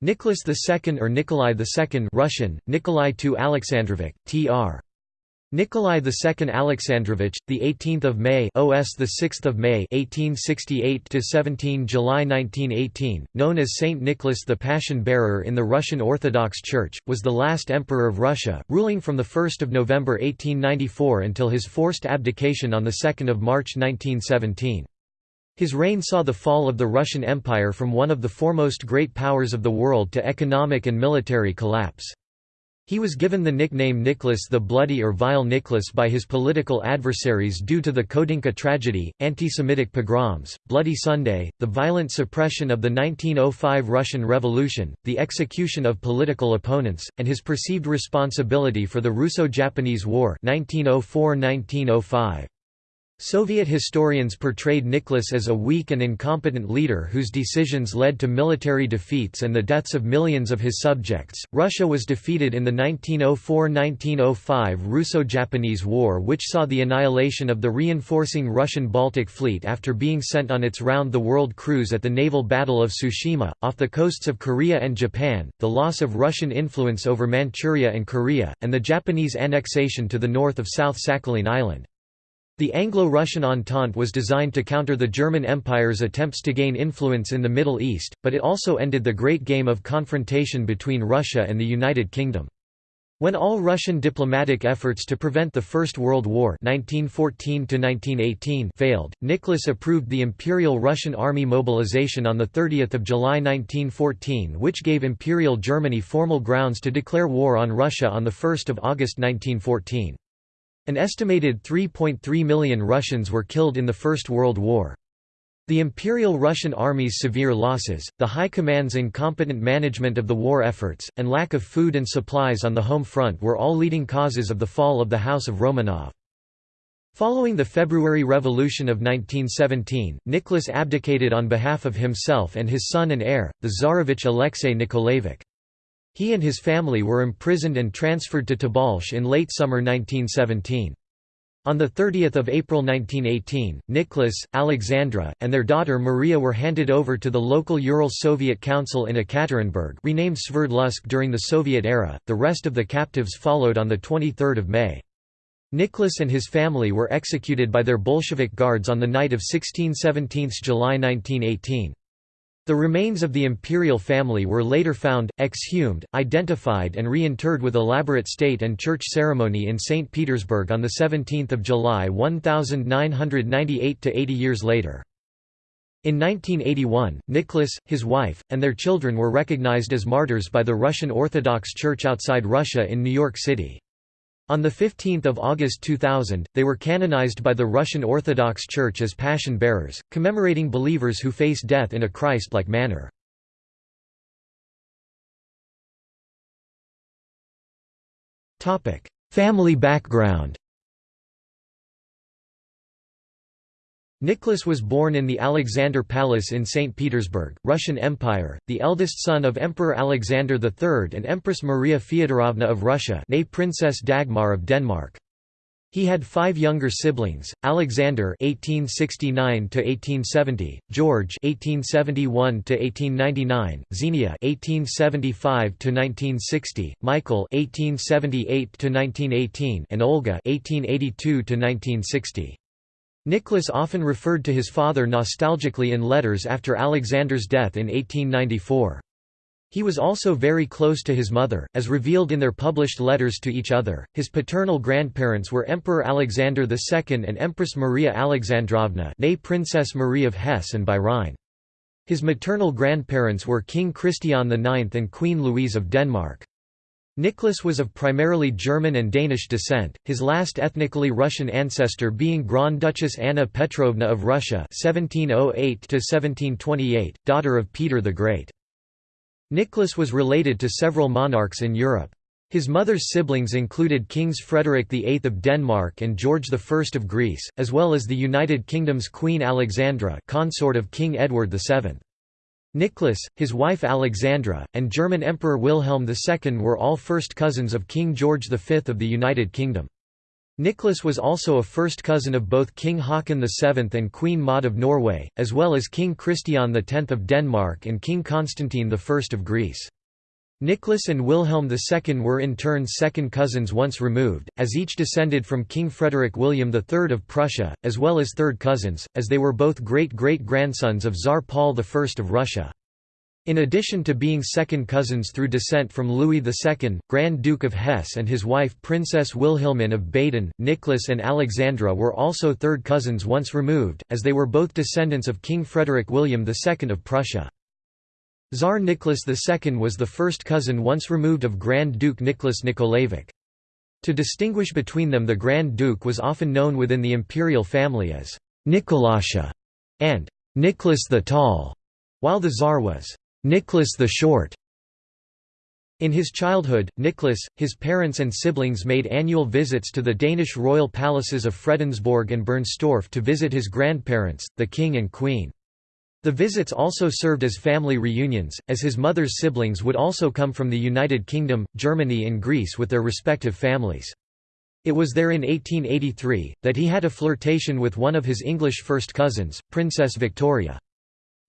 Nicholas II or Nikolai II Russian, Nikolai II Alexandrovich, tr. Nikolai II Alexandrovich, the 18th of May, OS the 6th of May, 1868 to 17 July 1918, known as Saint Nicholas the Passion Bearer in the Russian Orthodox Church, was the last emperor of Russia, ruling from the 1st of November 1894 until his forced abdication on the 2nd of March 1917. His reign saw the fall of the Russian Empire from one of the foremost great powers of the world to economic and military collapse. He was given the nickname Nicholas the Bloody or Vile Nicholas by his political adversaries due to the Khodynka tragedy, anti-Semitic pogroms, Bloody Sunday, the violent suppression of the 1905 Russian Revolution, the execution of political opponents, and his perceived responsibility for the Russo-Japanese War 1904–1905. Soviet historians portrayed Nicholas as a weak and incompetent leader whose decisions led to military defeats and the deaths of millions of his subjects. Russia was defeated in the 1904 1905 Russo Japanese War, which saw the annihilation of the reinforcing Russian Baltic Fleet after being sent on its round the world cruise at the naval battle of Tsushima, off the coasts of Korea and Japan, the loss of Russian influence over Manchuria and Korea, and the Japanese annexation to the north of South Sakhalin Island. The Anglo-Russian Entente was designed to counter the German Empire's attempts to gain influence in the Middle East, but it also ended the great game of confrontation between Russia and the United Kingdom. When all Russian diplomatic efforts to prevent the First World War 1914 failed, Nicholas approved the Imperial Russian Army mobilization on 30 July 1914 which gave Imperial Germany formal grounds to declare war on Russia on 1 August 1914. An estimated 3.3 million Russians were killed in the First World War. The Imperial Russian Army's severe losses, the High Command's incompetent management of the war efforts, and lack of food and supplies on the home front were all leading causes of the fall of the House of Romanov. Following the February Revolution of 1917, Nicholas abdicated on behalf of himself and his son and heir, the Tsarevich Alexei Nikolaevich. He and his family were imprisoned and transferred to Tobolsk in late summer 1917. On 30 April 1918, Nicholas, Alexandra, and their daughter Maria were handed over to the local Ural Soviet Council in Ekaterinburg renamed Sverdlovsk during the Soviet era, the rest of the captives followed on 23 May. Nicholas and his family were executed by their Bolshevik guards on the night of 16–17 July 1918. The remains of the imperial family were later found, exhumed, identified and reinterred with elaborate state and church ceremony in St. Petersburg on 17 July 1998 to 80 years later. In 1981, Nicholas, his wife, and their children were recognized as martyrs by the Russian Orthodox Church outside Russia in New York City. On 15 August 2000, they were canonized by the Russian Orthodox Church as Passion Bearers, commemorating believers who face death in a Christ-like manner. Family background Nicholas was born in the Alexander Palace in St. Petersburg, Russian Empire, the eldest son of Emperor Alexander III and Empress Maria Feodorovna of Russia Princess Dagmar of Denmark. He had five younger siblings: Alexander (1869–1870), George (1871–1899), Xenia (1875–1960), Michael (1878–1918), and Olga (1882–1960). Nicholas often referred to his father nostalgically in letters after Alexander's death in 1894. He was also very close to his mother, as revealed in their published letters to each other. His paternal grandparents were Emperor Alexander II and Empress Maria Alexandrovna, née Princess Marie of Hesse and Rhine. His maternal grandparents were King Christian IX and Queen Louise of Denmark. Nicholas was of primarily German and Danish descent, his last ethnically Russian ancestor being Grand Duchess Anna Petrovna of Russia (1708–1728), daughter of Peter the Great. Nicholas was related to several monarchs in Europe. His mother's siblings included Kings Frederick VIII of Denmark and George I of Greece, as well as the United Kingdom's Queen Alexandra consort of King Edward VII. Nicholas, his wife Alexandra, and German Emperor Wilhelm II were all first cousins of King George V of the United Kingdom. Nicholas was also a first cousin of both King Haakon VII and Queen Maud of Norway, as well as King Christian X of Denmark and King Constantine I of Greece. Nicholas and Wilhelm II were in turn second cousins once removed, as each descended from King Frederick William III of Prussia, as well as third cousins, as they were both great-great-grandsons of Tsar Paul I of Russia. In addition to being second cousins through descent from Louis II, Grand Duke of Hesse and his wife Princess Wilhelmine of Baden, Nicholas and Alexandra were also third cousins once removed, as they were both descendants of King Frederick William II of Prussia. Tsar Nicholas II was the first cousin once removed of Grand Duke Nicholas Nikolaevich. To distinguish between them the Grand Duke was often known within the imperial family as Nikolasha and Nicholas the Tall, while the Tsar was Nicholas the Short. In his childhood, Nicholas, his parents and siblings made annual visits to the Danish royal palaces of Fredensborg and Bernstorff to visit his grandparents, the king and queen. The visits also served as family reunions, as his mother's siblings would also come from the United Kingdom, Germany and Greece with their respective families. It was there in 1883, that he had a flirtation with one of his English first cousins, Princess Victoria.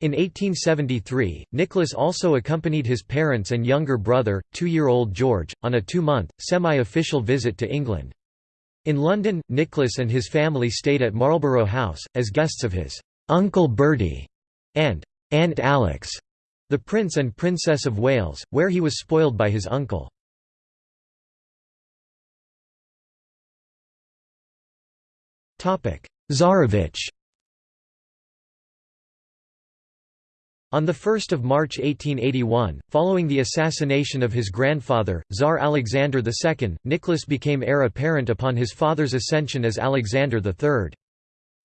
In 1873, Nicholas also accompanied his parents and younger brother, two-year-old George, on a two-month, semi-official visit to England. In London, Nicholas and his family stayed at Marlborough House, as guests of his Uncle Bertie and Aunt Alex, the Prince and Princess of Wales, where he was spoiled by his uncle. Tsarevich On 1 March 1881, following the assassination of his grandfather, Tsar Alexander II, Nicholas became heir apparent upon his father's ascension as Alexander III.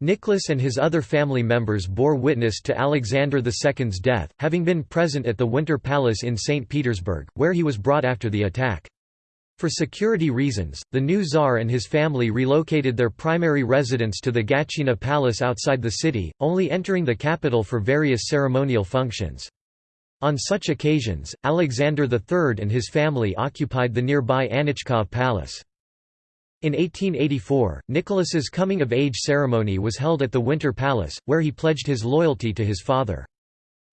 Nicholas and his other family members bore witness to Alexander II's death, having been present at the Winter Palace in St. Petersburg, where he was brought after the attack. For security reasons, the new Tsar and his family relocated their primary residence to the Gatchina Palace outside the city, only entering the capital for various ceremonial functions. On such occasions, Alexander III and his family occupied the nearby Anichkov Palace. In 1884, Nicholas's coming-of-age ceremony was held at the Winter Palace, where he pledged his loyalty to his father.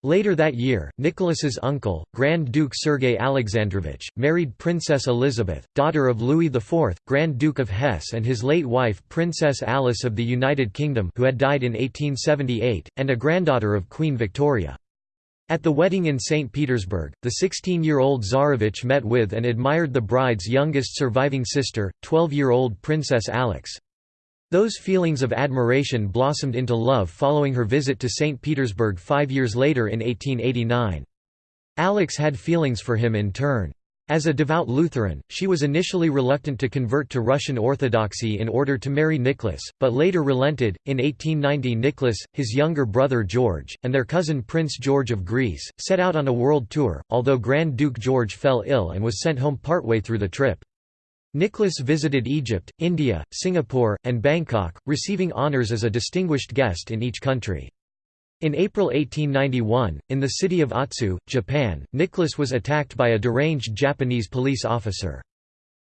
Later that year, Nicholas's uncle, Grand Duke Sergei Alexandrovich, married Princess Elizabeth, daughter of Louis IV, Grand Duke of Hesse and his late wife Princess Alice of the United Kingdom who had died in 1878, and a granddaughter of Queen Victoria. At the wedding in St. Petersburg, the 16-year-old Tsarevich met with and admired the bride's youngest surviving sister, 12-year-old Princess Alex. Those feelings of admiration blossomed into love following her visit to St. Petersburg five years later in 1889. Alex had feelings for him in turn. As a devout Lutheran, she was initially reluctant to convert to Russian Orthodoxy in order to marry Nicholas, but later relented. In 1890, Nicholas, his younger brother George, and their cousin Prince George of Greece, set out on a world tour, although Grand Duke George fell ill and was sent home partway through the trip. Nicholas visited Egypt, India, Singapore, and Bangkok, receiving honours as a distinguished guest in each country. In April 1891, in the city of Otsu, Japan, Nicholas was attacked by a deranged Japanese police officer.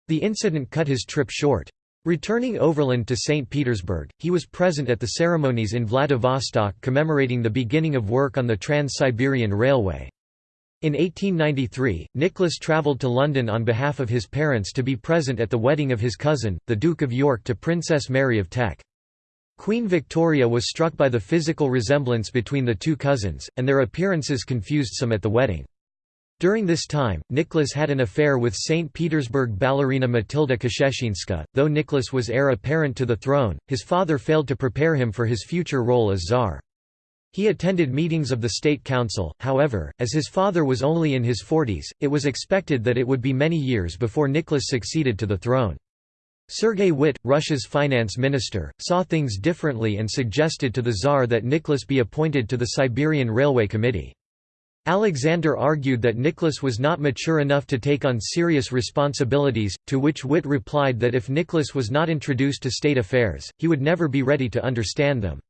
The incident cut his trip short. Returning overland to St. Petersburg, he was present at the ceremonies in Vladivostok commemorating the beginning of work on the Trans-Siberian Railway. In 1893, Nicholas travelled to London on behalf of his parents to be present at the wedding of his cousin, the Duke of York to Princess Mary of Teck. Queen Victoria was struck by the physical resemblance between the two cousins, and their appearances confused some at the wedding. During this time, Nicholas had an affair with St. Petersburg ballerina Matilda Kschessinska. Though Nicholas was heir apparent to the throne, his father failed to prepare him for his future role as czar. He attended meetings of the State Council, however, as his father was only in his forties, it was expected that it would be many years before Nicholas succeeded to the throne. Sergei Witte, Russia's finance minister, saw things differently and suggested to the Tsar that Nicholas be appointed to the Siberian Railway Committee. Alexander argued that Nicholas was not mature enough to take on serious responsibilities, to which Witte replied that if Nicholas was not introduced to state affairs, he would never be ready to understand them.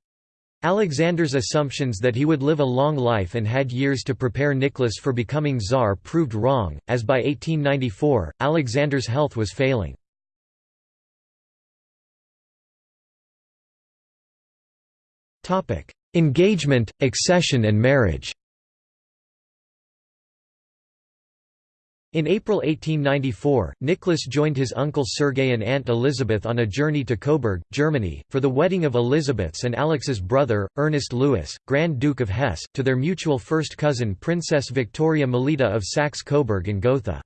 Alexander's assumptions that he would live a long life and had years to prepare Nicholas for becoming Tsar proved wrong, as by 1894, Alexander's health was failing. Engagement, accession and marriage In April 1894, Nicholas joined his uncle Sergei and aunt Elizabeth on a journey to Coburg, Germany, for the wedding of Elizabeth's and Alex's brother, Ernest Louis, Grand Duke of Hesse, to their mutual first cousin Princess Victoria Melita of Saxe-Coburg and Gotha.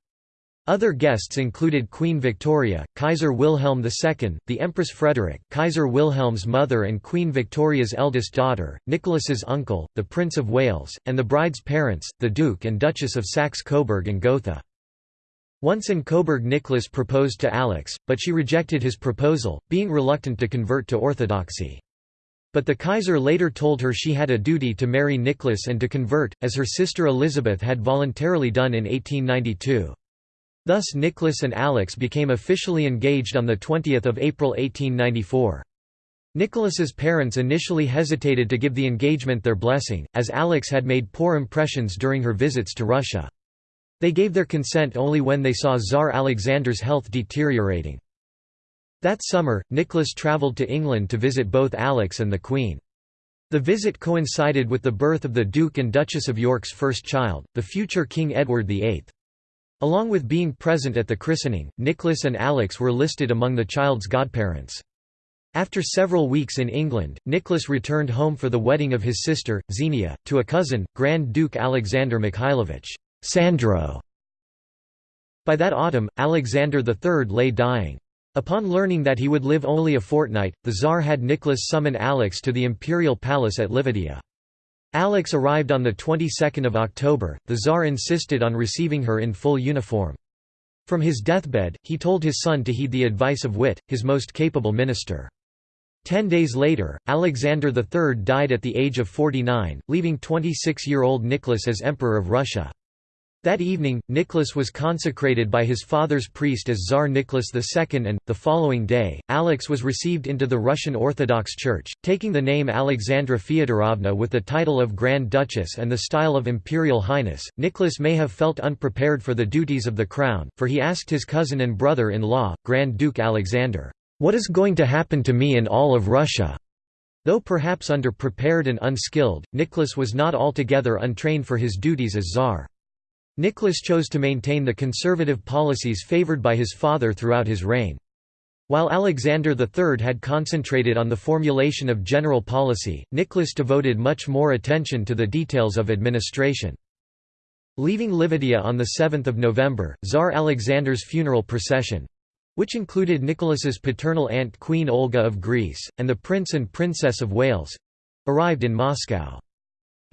Other guests included Queen Victoria, Kaiser Wilhelm II, the Empress Frederick, Kaiser Wilhelm's mother and Queen Victoria's eldest daughter, Nicholas's uncle, the Prince of Wales, and the bride's parents, the Duke and Duchess of Saxe-Coburg and Gotha. Once in Coburg Nicholas proposed to Alex, but she rejected his proposal, being reluctant to convert to orthodoxy. But the Kaiser later told her she had a duty to marry Nicholas and to convert, as her sister Elizabeth had voluntarily done in 1892. Thus Nicholas and Alex became officially engaged on 20 April 1894. Nicholas's parents initially hesitated to give the engagement their blessing, as Alex had made poor impressions during her visits to Russia. They gave their consent only when they saw Tsar Alexander's health deteriorating. That summer, Nicholas travelled to England to visit both Alex and the Queen. The visit coincided with the birth of the Duke and Duchess of York's first child, the future King Edward VIII. Along with being present at the christening, Nicholas and Alex were listed among the child's godparents. After several weeks in England, Nicholas returned home for the wedding of his sister, Xenia, to a cousin, Grand Duke Alexander Mikhailovich. Sandro. By that autumn, Alexander III lay dying. Upon learning that he would live only a fortnight, the Tsar had Nicholas summon Alex to the imperial palace at Livadia. Alex arrived on the 22nd of October. The Tsar insisted on receiving her in full uniform. From his deathbed, he told his son to heed the advice of Witte, his most capable minister. Ten days later, Alexander III died at the age of 49, leaving 26-year-old Nicholas as Emperor of Russia. That evening, Nicholas was consecrated by his father's priest as Tsar Nicholas II and, the following day, Alex was received into the Russian Orthodox Church, taking the name Alexandra Feodorovna with the title of Grand Duchess and the style of Imperial Highness. Nicholas may have felt unprepared for the duties of the crown, for he asked his cousin and brother-in-law, Grand Duke Alexander, "'What is going to happen to me in all of Russia?' Though perhaps underprepared and unskilled, Nicholas was not altogether untrained for his duties as Tsar. Nicholas chose to maintain the conservative policies favored by his father throughout his reign. While Alexander III had concentrated on the formulation of general policy, Nicholas devoted much more attention to the details of administration. Leaving Livadia on 7 November, Tsar Alexander's funeral procession—which included Nicholas's paternal aunt Queen Olga of Greece, and the Prince and Princess of Wales—arrived in Moscow.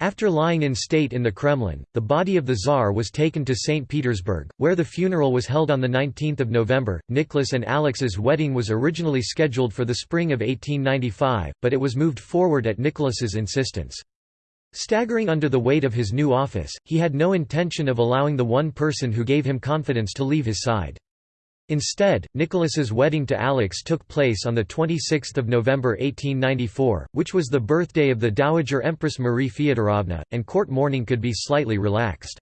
After lying in state in the Kremlin, the body of the Tsar was taken to St. Petersburg, where the funeral was held on 19 November. Nicholas and Alex's wedding was originally scheduled for the spring of 1895, but it was moved forward at Nicholas's insistence. Staggering under the weight of his new office, he had no intention of allowing the one person who gave him confidence to leave his side. Instead, Nicholas's wedding to Alex took place on 26 November 1894, which was the birthday of the Dowager Empress Marie Feodorovna, and court mourning could be slightly relaxed.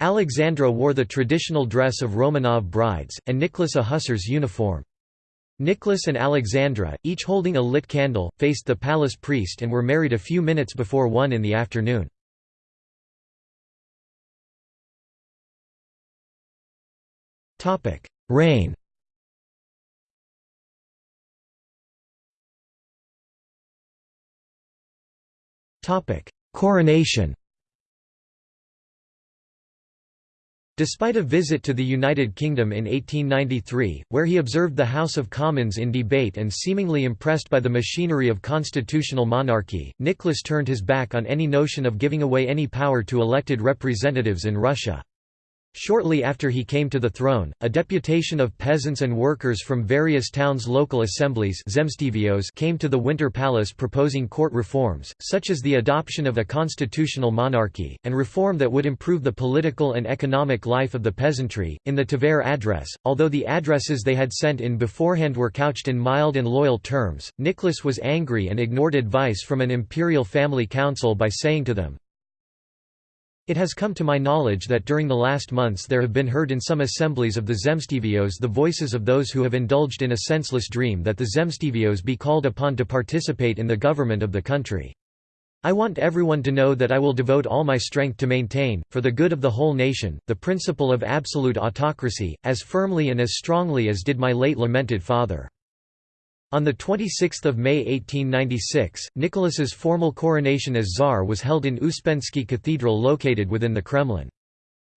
Alexandra wore the traditional dress of Romanov brides, and Nicholas a hussar's uniform. Nicholas and Alexandra, each holding a lit candle, faced the palace priest and were married a few minutes before 1 in the afternoon. Reign Coronation. Despite a visit to the United Kingdom in 1893, where he observed the House of Commons in debate and seemingly impressed by the machinery of constitutional monarchy, Nicholas turned his back on any notion of giving away any power to elected representatives in Russia. Shortly after he came to the throne, a deputation of peasants and workers from various towns' local assemblies came to the Winter Palace proposing court reforms, such as the adoption of a constitutional monarchy, and reform that would improve the political and economic life of the peasantry. In the Tver address, although the addresses they had sent in beforehand were couched in mild and loyal terms, Nicholas was angry and ignored advice from an imperial family council by saying to them, It has come to my knowledge that during the last months there have been heard in some assemblies of the Zemstvos the voices of those who have indulged in a senseless dream that the Zemstvos be called upon to participate in the government of the country. I want everyone to know that I will devote all my strength to maintain, for the good of the whole nation, the principle of absolute autocracy, as firmly and as strongly as did my late lamented father. On 26 May 1896, Nicholas's formal coronation as Tsar was held in Uspensky Cathedral located within the Kremlin.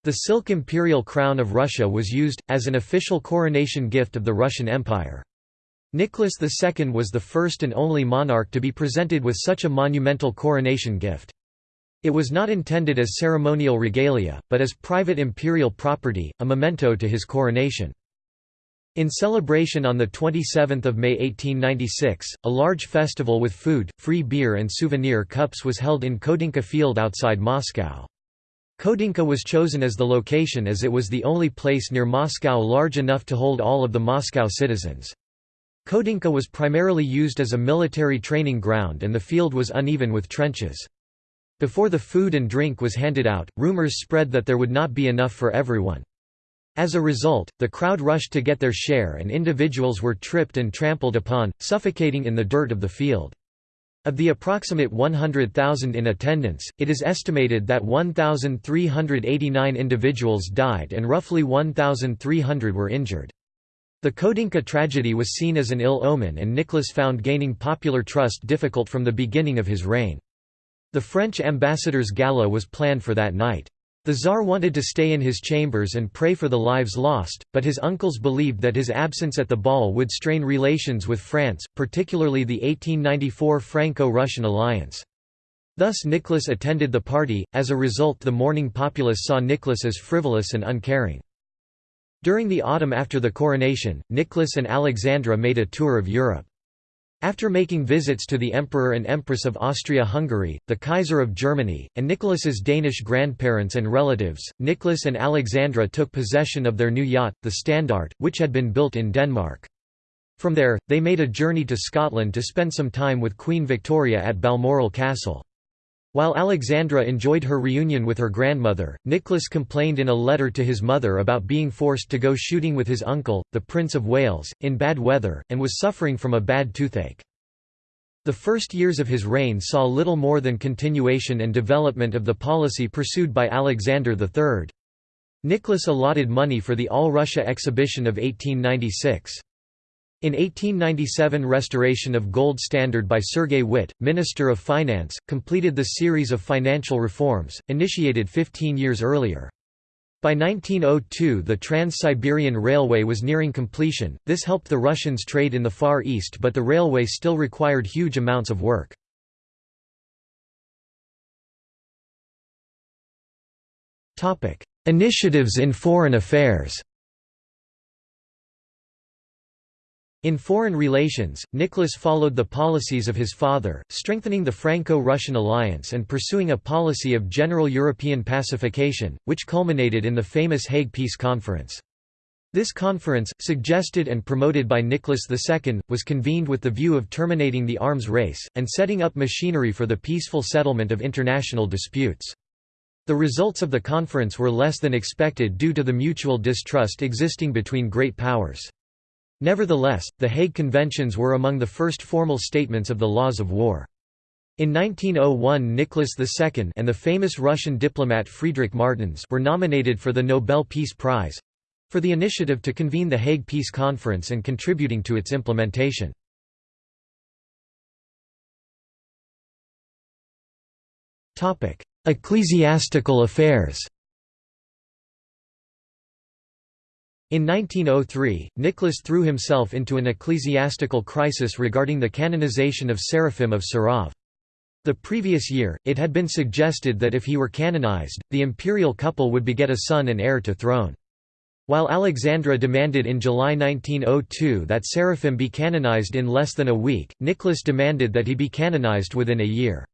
The silk imperial crown of Russia was used, as an official coronation gift of the Russian Empire. Nicholas II was the first and only monarch to be presented with such a monumental coronation gift. It was not intended as ceremonial regalia, but as private imperial property, a memento to his coronation. In celebration on 27 May 1896, a large festival with food, free beer and souvenir cups was held in Khodynka Field outside Moscow. Khodynka was chosen as the location as it was the only place near Moscow large enough to hold all of the Moscow citizens. Khodynka was primarily used as a military training ground and the field was uneven with trenches. Before the food and drink was handed out, rumors spread that there would not be enough for everyone. As a result, the crowd rushed to get their share and individuals were tripped and trampled upon, suffocating in the dirt of the field. Of the approximate 100,000 in attendance, it is estimated that 1,389 individuals died and roughly 1,300 were injured. The Khodynka tragedy was seen as an ill omen and Nicholas found gaining popular trust difficult from the beginning of his reign. The French ambassador's gala was planned for that night. The Tsar wanted to stay in his chambers and pray for the lives lost, but his uncles believed that his absence at the ball would strain relations with France, particularly the 1894 Franco-Russian alliance. Thus Nicholas attended the party, as a result the mourning populace saw Nicholas as frivolous and uncaring. During the autumn after the coronation, Nicholas and Alexandra made a tour of Europe. After making visits to the Emperor and Empress of Austria-Hungary, the Kaiser of Germany, and Nicholas's Danish grandparents and relatives, Nicholas and Alexandra took possession of their new yacht, the Standart, which had been built in Denmark. From there, they made a journey to Scotland to spend some time with Queen Victoria at Balmoral Castle. While Alexandra enjoyed her reunion with her grandmother, Nicholas complained in a letter to his mother about being forced to go shooting with his uncle, the Prince of Wales, in bad weather, and was suffering from a bad toothache. The first years of his reign saw little more than continuation and development of the policy pursued by Alexander III. Nicholas allotted money for the All-Russia exhibition of 1896. In 1897 restoration of gold standard by Sergei Witte, Minister of Finance, completed the series of financial reforms, initiated 15 years earlier. By 1902 the Trans-Siberian Railway was nearing completion, this helped the Russians trade in the Far East but the railway still required huge amounts of work. Initiatives in foreign affairs In foreign relations, Nicholas followed the policies of his father, strengthening the Franco-Russian alliance and pursuing a policy of general European pacification, which culminated in the famous Hague Peace Conference. This conference, suggested and promoted by Nicholas II, was convened with the view of terminating the arms race, and setting up machinery for the peaceful settlement of international disputes. The results of the conference were less than expected due to the mutual distrust existing between great powers. Nevertheless, the Hague Conventions were among the first formal statements of the laws of war. In 1901 Nicholas II and the famous Russian diplomat Friedrich Martens were nominated for the Nobel Peace Prize—for the initiative to convene the Hague Peace Conference and contributing to its implementation. Ecclesiastical affairs In 1903, Nicholas threw himself into an ecclesiastical crisis regarding the canonization of Seraphim of Sarov. The previous year, it had been suggested that if he were canonized, the imperial couple would beget a son and heir to throne. While Alexandra demanded in July 1902 that Seraphim be canonized in less than a week, Nicholas demanded that he be canonized within a year.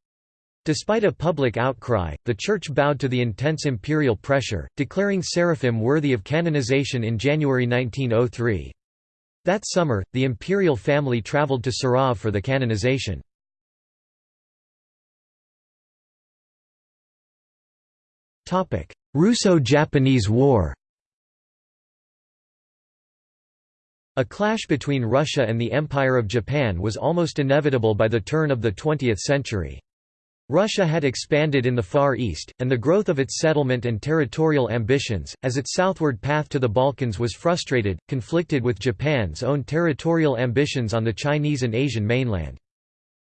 Despite a public outcry, the Church bowed to the intense imperial pressure, declaring Seraphim worthy of canonization in January 1903. That summer, the imperial family travelled to Sarov for the canonization. Russo-Japanese War A clash between Russia and the Empire of Japan was almost inevitable by the turn of the 20th century. Russia had expanded in the Far East, and the growth of its settlement and territorial ambitions, as its southward path to the Balkans was frustrated, conflicted with Japan's own territorial ambitions on the Chinese and Asian mainland.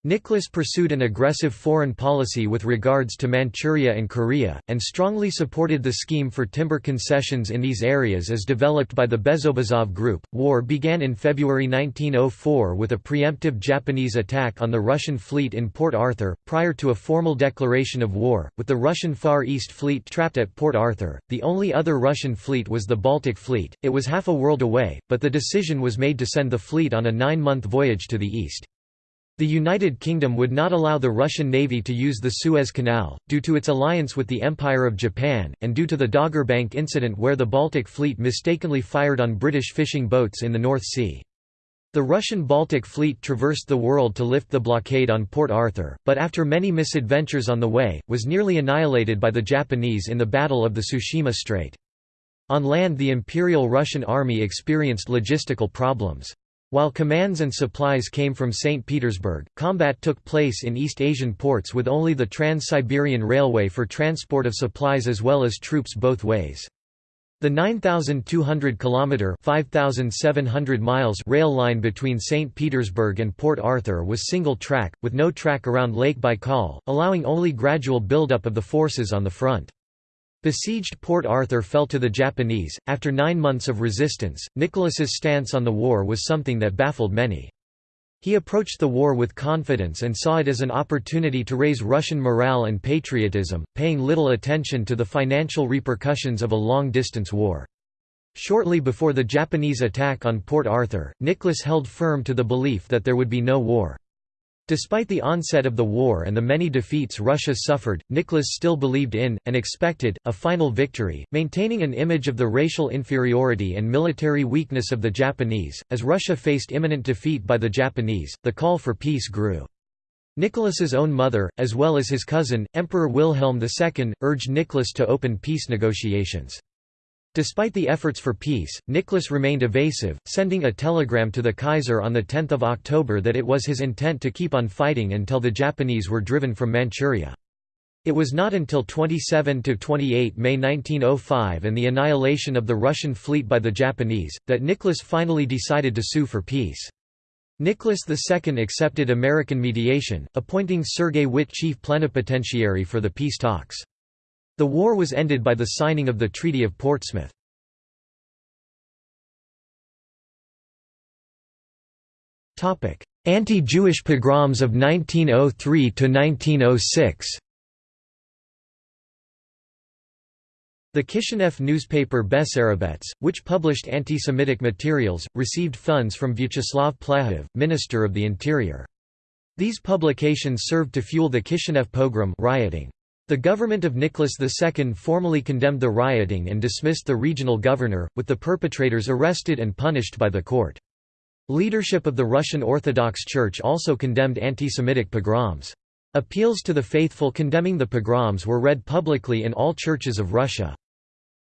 Nicholas pursued an aggressive foreign policy with regards to Manchuria and Korea, and strongly supported the scheme for timber concessions in these areas as developed by the Bezobrazov Group. War began in February 1904 with a preemptive Japanese attack on the Russian fleet in Port Arthur, prior to a formal declaration of war, with the Russian Far East Fleet trapped at Port Arthur. The only other Russian fleet was the Baltic Fleet, it was half a world away, but the decision was made to send the fleet on a nine month voyage to the east. The United Kingdom would not allow the Russian Navy to use the Suez Canal, due to its alliance with the Empire of Japan, and due to the Doggerbank incident where the Baltic Fleet mistakenly fired on British fishing boats in the North Sea. The Russian Baltic Fleet traversed the world to lift the blockade on Port Arthur, but after many misadventures on the way, was nearly annihilated by the Japanese in the Battle of the Tsushima Strait. On land the Imperial Russian Army experienced logistical problems. While commands and supplies came from St. Petersburg, combat took place in East Asian ports with only the Trans-Siberian Railway for transport of supplies as well as troops both ways. The 9,200 kilometer (5,700 miles) rail line between St. Petersburg and Port Arthur was single track, with no track around Lake Baikal, allowing only gradual buildup of the forces on the front. Besieged Port Arthur fell to the Japanese. After nine months of resistance, Nicholas's stance on the war was something that baffled many. He approached the war with confidence and saw it as an opportunity to raise Russian morale and patriotism, paying little attention to the financial repercussions of a long-distance war. Shortly before the Japanese attack on Port Arthur, Nicholas held firm to the belief that there would be no war. Despite the onset of the war and the many defeats Russia suffered, Nicholas still believed in, and expected, a final victory, maintaining an image of the racial inferiority and military weakness of the Japanese. As Russia faced imminent defeat by the Japanese, the call for peace grew. Nicholas's own mother, as well as his cousin, Emperor Wilhelm II, urged Nicholas to open peace negotiations. Despite the efforts for peace, Nicholas remained evasive, sending a telegram to the Kaiser on 10 October that it was his intent to keep on fighting until the Japanese were driven from Manchuria. It was not until 27–28 May 1905 and the annihilation of the Russian fleet by the Japanese, that Nicholas finally decided to sue for peace. Nicholas II accepted American mediation, appointing Sergei Witte chief plenipotentiary for the peace talks. The war was ended by the signing of the Treaty of Portsmouth. Anti-Jewish pogroms of 1903–1906 The Kishinev newspaper Bessarabets, which published anti-Semitic materials, received funds from Vyacheslav Plehve, Minister of the Interior. These publications served to fuel the Kishinev pogrom rioting. The government of Nicholas II formally condemned the rioting and dismissed the regional governor, with the perpetrators arrested and punished by the court. Leadership of the Russian Orthodox Church also condemned anti-Semitic pogroms. Appeals to the faithful condemning the pogroms were read publicly in all churches of Russia.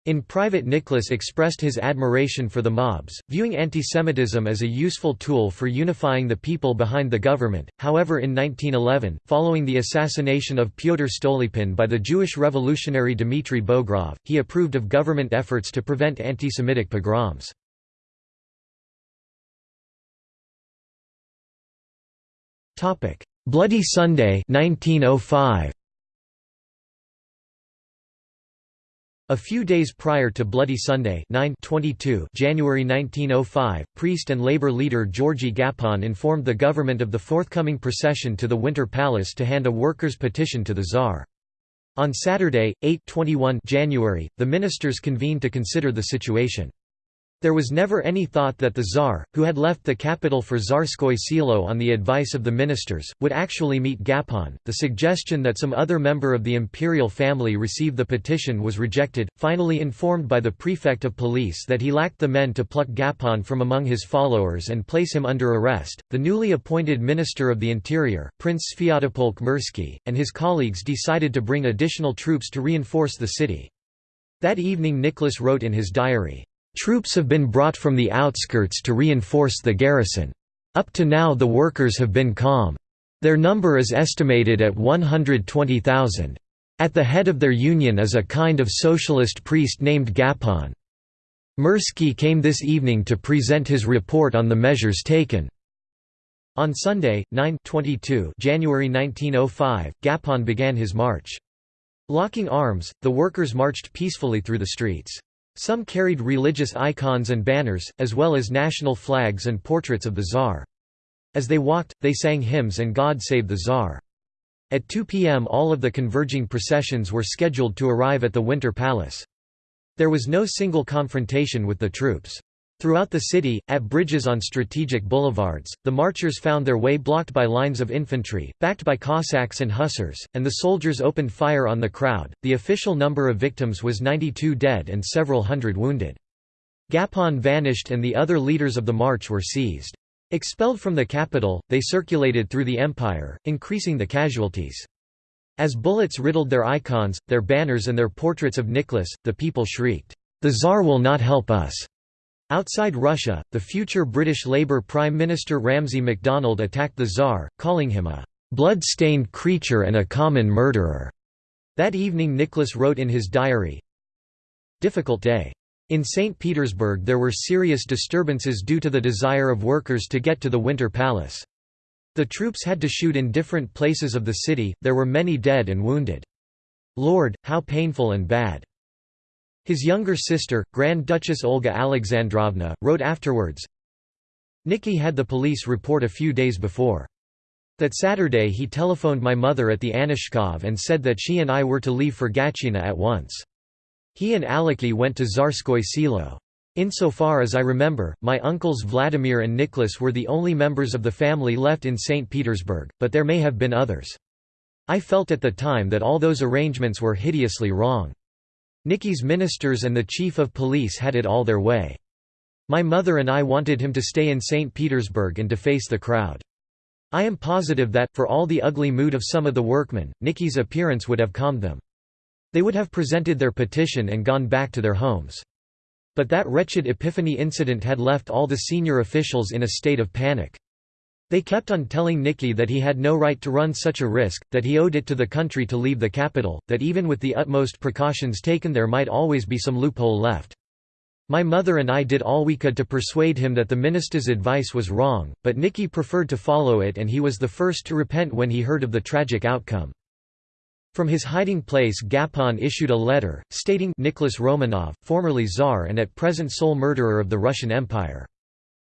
In private Nicholas expressed his admiration for the mobs, viewing antisemitism as a useful tool for unifying the people behind the government. However in 1911, following the assassination of Pyotr Stolypin by the Jewish revolutionary Dmitry Bogrov, he approved of government efforts to prevent antisemitic pogroms. Bloody Sunday 1905. A few days prior to Bloody Sunday 9 January 1905, priest and labor leader Georgy Gapon informed the government of the forthcoming procession to the Winter Palace to hand a workers' petition to the Tsar. On Saturday, 8 21 January, the ministers convened to consider the situation. There was never any thought that the Tsar, who had left the capital for Tsarskoye Selo on the advice of the ministers, would actually meet Gapon. The suggestion that some other member of the imperial family receive the petition was rejected, finally informed by the prefect of police that he lacked the men to pluck Gapon from among his followers and place him under arrest. The newly appointed Minister of the Interior, Prince Sviatopolk Mirsky, and his colleagues decided to bring additional troops to reinforce the city. That evening Nicholas wrote in his diary, Troops have been brought from the outskirts to reinforce the garrison. Up to now the workers have been calm. Their number is estimated at 120,000. At the head of their union is a kind of socialist priest named Gapon. Mirsky came this evening to present his report on the measures taken. On Sunday, 9 January 1905, Gapon began his march. Locking arms, the workers marched peacefully through the streets. Some carried religious icons and banners, as well as national flags and portraits of the Tsar. As they walked, they sang hymns and God Save the Tsar. At 2 p.m. all of the converging processions were scheduled to arrive at the Winter Palace. There was no single confrontation with the troops. Throughout the city, at bridges on strategic boulevards, the marchers found their way blocked by lines of infantry, backed by Cossacks and hussars, and the soldiers opened fire on the crowd. The official number of victims was 92 dead and several hundred wounded. Gapon vanished and the other leaders of the march were seized. Expelled from the capital, they circulated through the empire, increasing the casualties. As bullets riddled their icons, their banners and their portraits of Nicholas, the people shrieked, "'The Tsar will not help us!' Outside Russia, the future British Labour Prime Minister Ramsay MacDonald attacked the Tsar, calling him a blood-stained creature and a common murderer. That evening Nicholas wrote in his diary, Difficult day. In St. Petersburg there were serious disturbances due to the desire of workers to get to the Winter Palace. The troops had to shoot in different places of the city, there were many dead and wounded. Lord, how painful and bad. His younger sister, Grand Duchess Olga Alexandrovna, wrote afterwards, Nicky had the police report a few days before. That Saturday he telephoned my mother at the Anichkov and said that she and I were to leave for Gatchina at once. He and Alicky went to Tsarskoye Selo. Insofar as I remember, my uncles Vladimir and Nicholas were the only members of the family left in St. Petersburg, but there may have been others. I felt at the time that all those arrangements were hideously wrong. Nicky's ministers and the chief of police had it all their way. My mother and I wanted him to stay in St. Petersburg and to face the crowd. I am positive that, for all the ugly mood of some of the workmen, Nicky's appearance would have calmed them. They would have presented their petition and gone back to their homes. But that wretched Epiphany incident had left all the senior officials in a state of panic. They kept on telling Nicky that he had no right to run such a risk, that he owed it to the country to leave the capital, that even with the utmost precautions taken there might always be some loophole left. My mother and I did all we could to persuade him that the minister's advice was wrong, but Nicky preferred to follow it and he was the first to repent when he heard of the tragic outcome. From his hiding place Gapon issued a letter, stating Nicholas Romanov, formerly Tsar and at present sole murderer of the Russian Empire.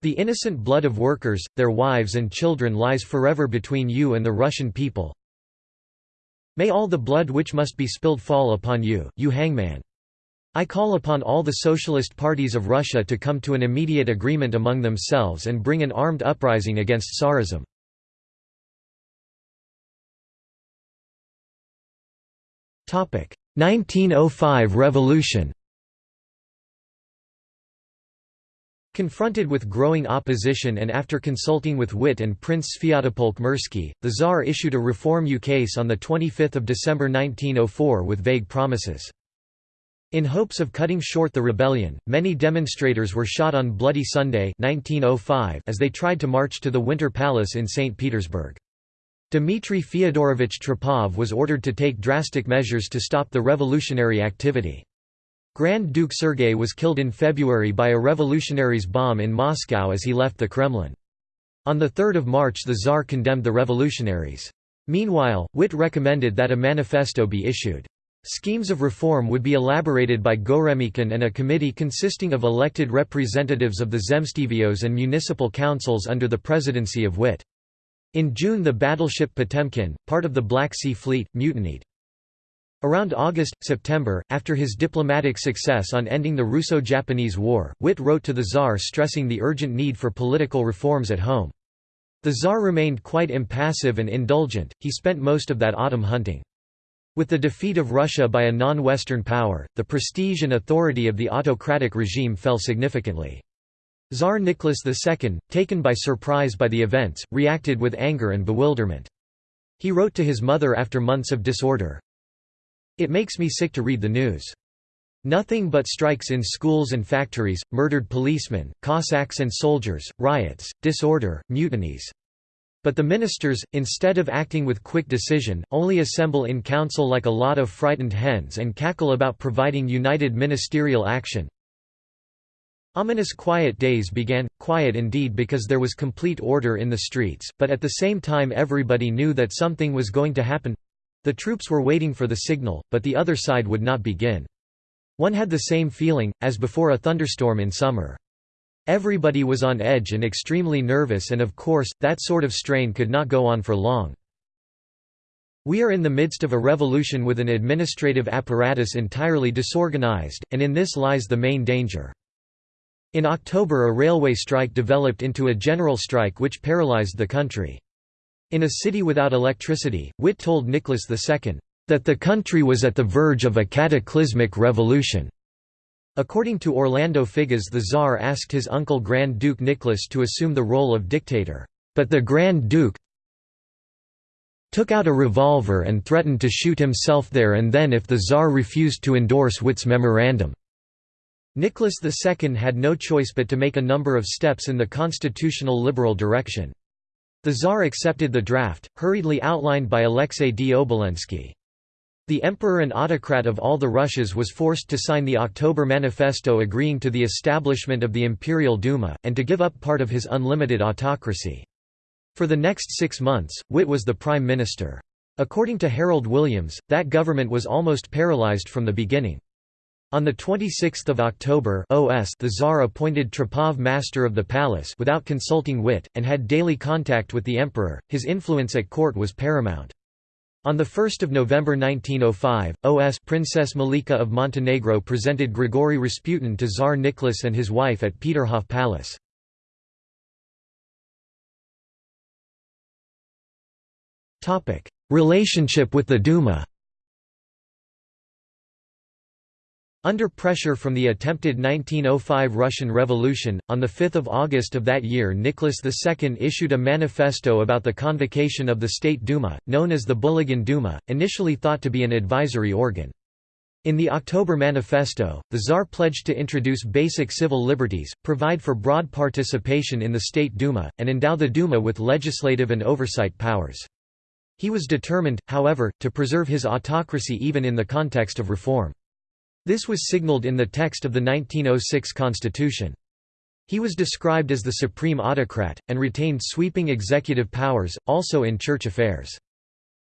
The innocent blood of workers, their wives and children lies forever between you and the Russian people. May all the blood which must be spilled fall upon you, you hangman. I call upon all the socialist parties of Russia to come to an immediate agreement among themselves and bring an armed uprising against Tsarism. Topic: 1905 Revolution. Confronted with growing opposition and after consulting with Witte and Prince Sviatopolk Mirsky, the Tsar issued a reform ukase on 25 December 1904 with vague promises. In hopes of cutting short the rebellion, many demonstrators were shot on Bloody Sunday 1905 as they tried to march to the Winter Palace in St. Petersburg. Dmitry Fyodorovich Trepov was ordered to take drastic measures to stop the revolutionary activity. Grand Duke Sergei was killed in February by a revolutionary's bomb in Moscow as he left the Kremlin. On 3 March the Tsar condemned the revolutionaries. Meanwhile, Witte recommended that a manifesto be issued. Schemes of reform would be elaborated by Goremykin and a committee consisting of elected representatives of the Zemstvos and municipal councils under the presidency of Witte. In June the battleship Potemkin, part of the Black Sea Fleet, mutinied. Around August, September, after his diplomatic success on ending the Russo-Japanese War, Witte wrote to the Tsar stressing the urgent need for political reforms at home. The Tsar remained quite impassive and indulgent, he spent most of that autumn hunting. With the defeat of Russia by a non-Western power, the prestige and authority of the autocratic regime fell significantly. Tsar Nicholas II, taken by surprise by the events, reacted with anger and bewilderment. He wrote to his mother after months of disorder, it makes me sick to read the news. Nothing but strikes in schools and factories, murdered policemen, Cossacks and soldiers, riots, disorder, mutinies. But the ministers, instead of acting with quick decision, only assemble in council like a lot of frightened hens and cackle about providing united ministerial action. Ominous quiet days began, quiet indeed because there was complete order in the streets, but at the same time everybody knew that something was going to happen. The troops were waiting for the signal, but the other side would not begin. One had the same feeling, as before a thunderstorm in summer. Everybody was on edge and extremely nervous and of course, that sort of strain could not go on for long. We are in the midst of a revolution with an administrative apparatus entirely disorganized, and in this lies the main danger. In October a railway strike developed into a general strike which paralyzed the country. In a city without electricity, Witte told Nicholas II, "...that the country was at the verge of a cataclysmic revolution." According to Orlando Figes the Tsar asked his uncle Grand Duke Nicholas to assume the role of dictator, but the Grand Duke took out a revolver and threatened to shoot himself there and then if the Tsar refused to endorse Witte's memorandum. Nicholas II had no choice but to make a number of steps in the constitutional liberal direction. The Tsar accepted the draft, hurriedly outlined by Alexei D. Obolensky. The emperor and autocrat of all the Russias was forced to sign the October Manifesto agreeing to the establishment of the Imperial Duma, and to give up part of his unlimited autocracy. For the next six months, Witte was the prime minister. According to Harold Williams, that government was almost paralyzed from the beginning. On 26 October OS the Tsar appointed Trepov master of the palace without consulting Witte, and had daily contact with the emperor, his influence at court was paramount. On 1 November 1905, OS Princess Milica of Montenegro presented Grigory Rasputin to Tsar Nicholas and his wife at Peterhof Palace. Relationship with the Duma Under pressure from the attempted 1905 Russian Revolution, on 5 August of that year Nicholas II issued a manifesto about the convocation of the State Duma, known as the Bulygin Duma, initially thought to be an advisory organ. In the October Manifesto, the Tsar pledged to introduce basic civil liberties, provide for broad participation in the State Duma, and endow the Duma with legislative and oversight powers. He was determined, however, to preserve his autocracy even in the context of reform. This was signaled in the text of the 1906 constitution. He was described as the supreme autocrat, and retained sweeping executive powers, also in church affairs.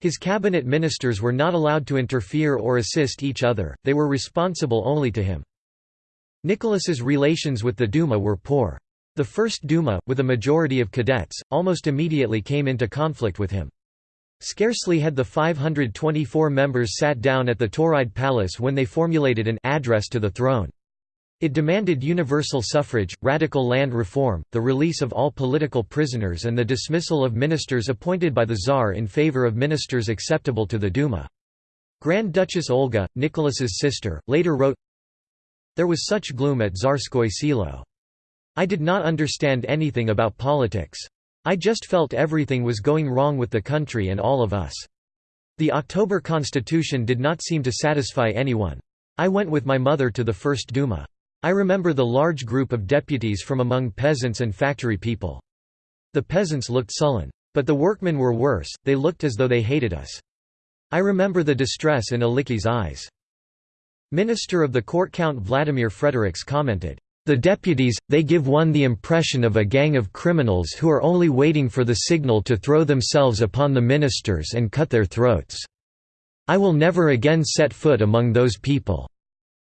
His cabinet ministers were not allowed to interfere or assist each other, they were responsible only to him. Nicholas's relations with the Duma were poor. The first Duma, with a majority of cadets, almost immediately came into conflict with him. Scarcely had the 524 members sat down at the Tauride Palace when they formulated an address to the throne. It demanded universal suffrage, radical land reform, the release of all political prisoners and the dismissal of ministers appointed by the Tsar in favor of ministers acceptable to the Duma. Grand Duchess Olga, Nicholas's sister, later wrote, There was such gloom at Tsarskoye Selo. I did not understand anything about politics. I just felt everything was going wrong with the country and all of us. The October Constitution did not seem to satisfy anyone. I went with my mother to the First Duma. I remember the large group of deputies from among peasants and factory people. The peasants looked sullen. But the workmen were worse, they looked as though they hated us. I remember the distress in Alicky's eyes. Minister of the court Count Vladimir Fredericks commented, the deputies, they give one the impression of a gang of criminals who are only waiting for the signal to throw themselves upon the ministers and cut their throats. I will never again set foot among those people."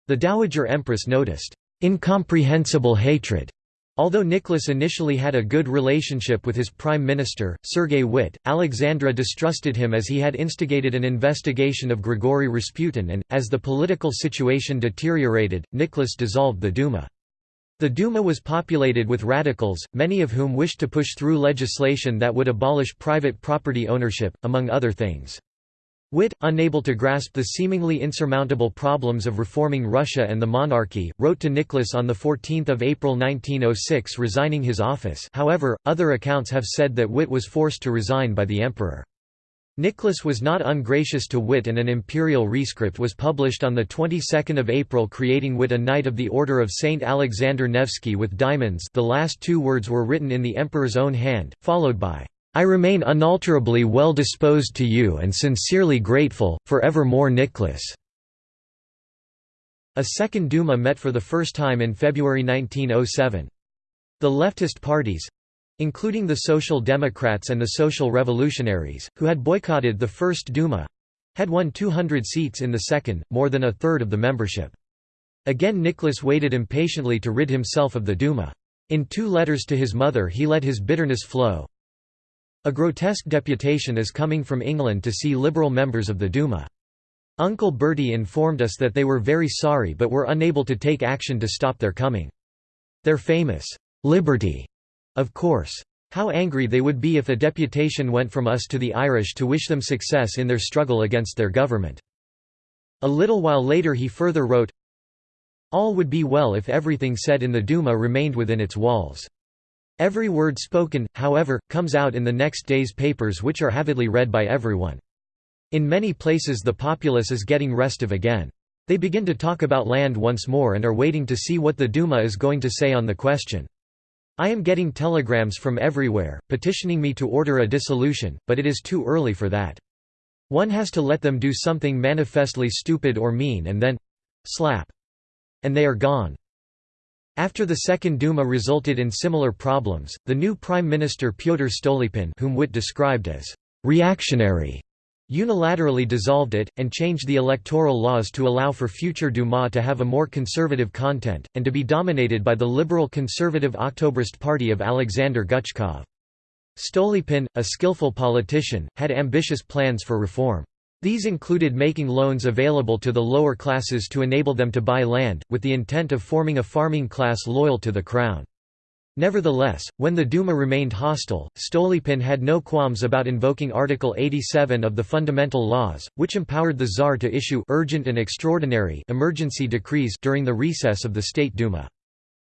The Dowager Empress noticed, "...incomprehensible hatred." Although Nicholas initially had a good relationship with his prime minister, Sergei Witte, Alexandra distrusted him as he had instigated an investigation of Grigory Rasputin and, as the political situation deteriorated, Nicholas dissolved the Duma. The Duma was populated with radicals, many of whom wished to push through legislation that would abolish private property ownership, among other things. Witte, unable to grasp the seemingly insurmountable problems of reforming Russia and the monarchy, wrote to Nicholas on 14 April 1906 resigning his office however, other accounts have said that Witte was forced to resign by the emperor. Nicholas was not ungracious to Witte and an imperial rescript was published on the 22nd of April creating Witte a Knight of the Order of Saint Alexander Nevsky with diamonds the last two words were written in the emperor's own hand, followed by I remain unalterably well disposed to you and sincerely grateful, for evermore Nicholas." A second Duma met for the first time in February 1907. The leftist parties—including the Social Democrats and the Social Revolutionaries, who had boycotted the first Duma—had won 200 seats in the second, more than a third of the membership. Again Nicholas waited impatiently to rid himself of the Duma. In two letters to his mother he let his bitterness flow, a grotesque deputation is coming from England to see Liberal members of the Duma. Uncle Bertie informed us that they were very sorry but were unable to take action to stop their coming. Their famous, "'Liberty' of course. How angry they would be if a deputation went from us to the Irish to wish them success in their struggle against their government." A little while later he further wrote, All would be well if everything said in the Duma remained within its walls. Every word spoken, however, comes out in the next day's papers which are avidly read by everyone. In many places the populace is getting restive again. They begin to talk about land once more and are waiting to see what the Duma is going to say on the question. I am getting telegrams from everywhere, petitioning me to order a dissolution, but it is too early for that. One has to let them do something manifestly stupid or mean and then—slap. And they are gone. After the Second Duma resulted in similar problems, the new Prime Minister Pyotr Stolypin whom Witte described as «reactionary» unilaterally dissolved it, and changed the electoral laws to allow for future Duma to have a more conservative content, and to be dominated by the liberal conservative Octobrist party of Alexander Guchkov. Stolypin, a skillful politician, had ambitious plans for reform. These included making loans available to the lower classes to enable them to buy land, with the intent of forming a farming class loyal to the crown. Nevertheless, when the Duma remained hostile, Stolypin had no qualms about invoking Article 87 of the Fundamental Laws, which empowered the Tsar to issue urgent and extraordinary emergency decrees during the recess of the State Duma.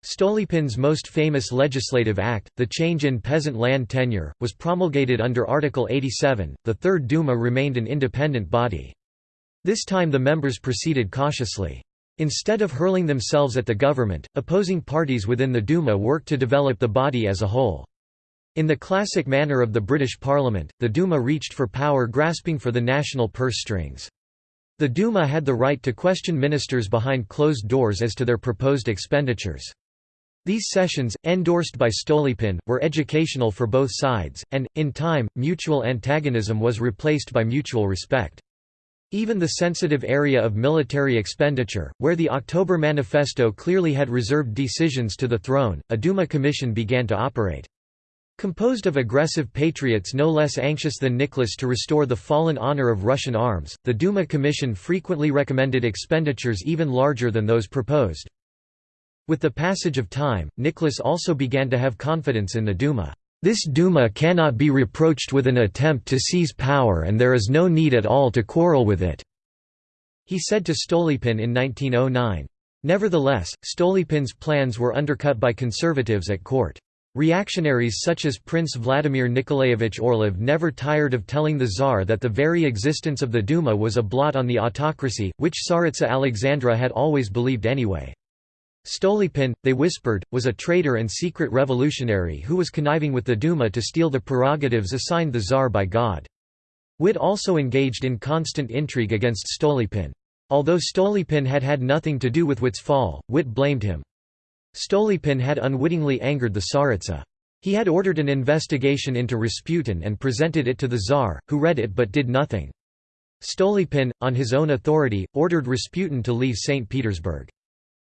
Stolypin's most famous legislative act, the change in peasant land tenure, was promulgated under Article 87. The Third Duma remained an independent body. This time the members proceeded cautiously. Instead of hurling themselves at the government, opposing parties within the Duma worked to develop the body as a whole. In the classic manner of the British Parliament, the Duma reached for power grasping for the national purse strings. The Duma had the right to question ministers behind closed doors as to their proposed expenditures. These sessions, endorsed by Stolypin, were educational for both sides, and, in time, mutual antagonism was replaced by mutual respect. Even the sensitive area of military expenditure, where the October Manifesto clearly had reserved decisions to the throne, a Duma commission began to operate. Composed of aggressive patriots no less anxious than Nicholas to restore the fallen honor of Russian arms, the Duma Commission frequently recommended expenditures even larger than those proposed. With the passage of time, Nicholas also began to have confidence in the Duma. This Duma cannot be reproached with an attempt to seize power and there is no need at all to quarrel with it," he said to Stolypin in 1909. Nevertheless, Stolypin's plans were undercut by conservatives at court. Reactionaries such as Prince Vladimir Nikolaevich Orlov never tired of telling the Tsar that the very existence of the Duma was a blot on the autocracy, which Tsaritsa Alexandra had always believed anyway. Stolypin, they whispered, was a traitor and secret revolutionary who was conniving with the Duma to steal the prerogatives assigned the Tsar by God. Witte also engaged in constant intrigue against Stolypin. Although Stolypin had had nothing to do with Witte's fall, Witte blamed him. Stolypin had unwittingly angered the Tsaritsa. He had ordered an investigation into Rasputin and presented it to the Tsar, who read it but did nothing. Stolypin, on his own authority, ordered Rasputin to leave St. Petersburg.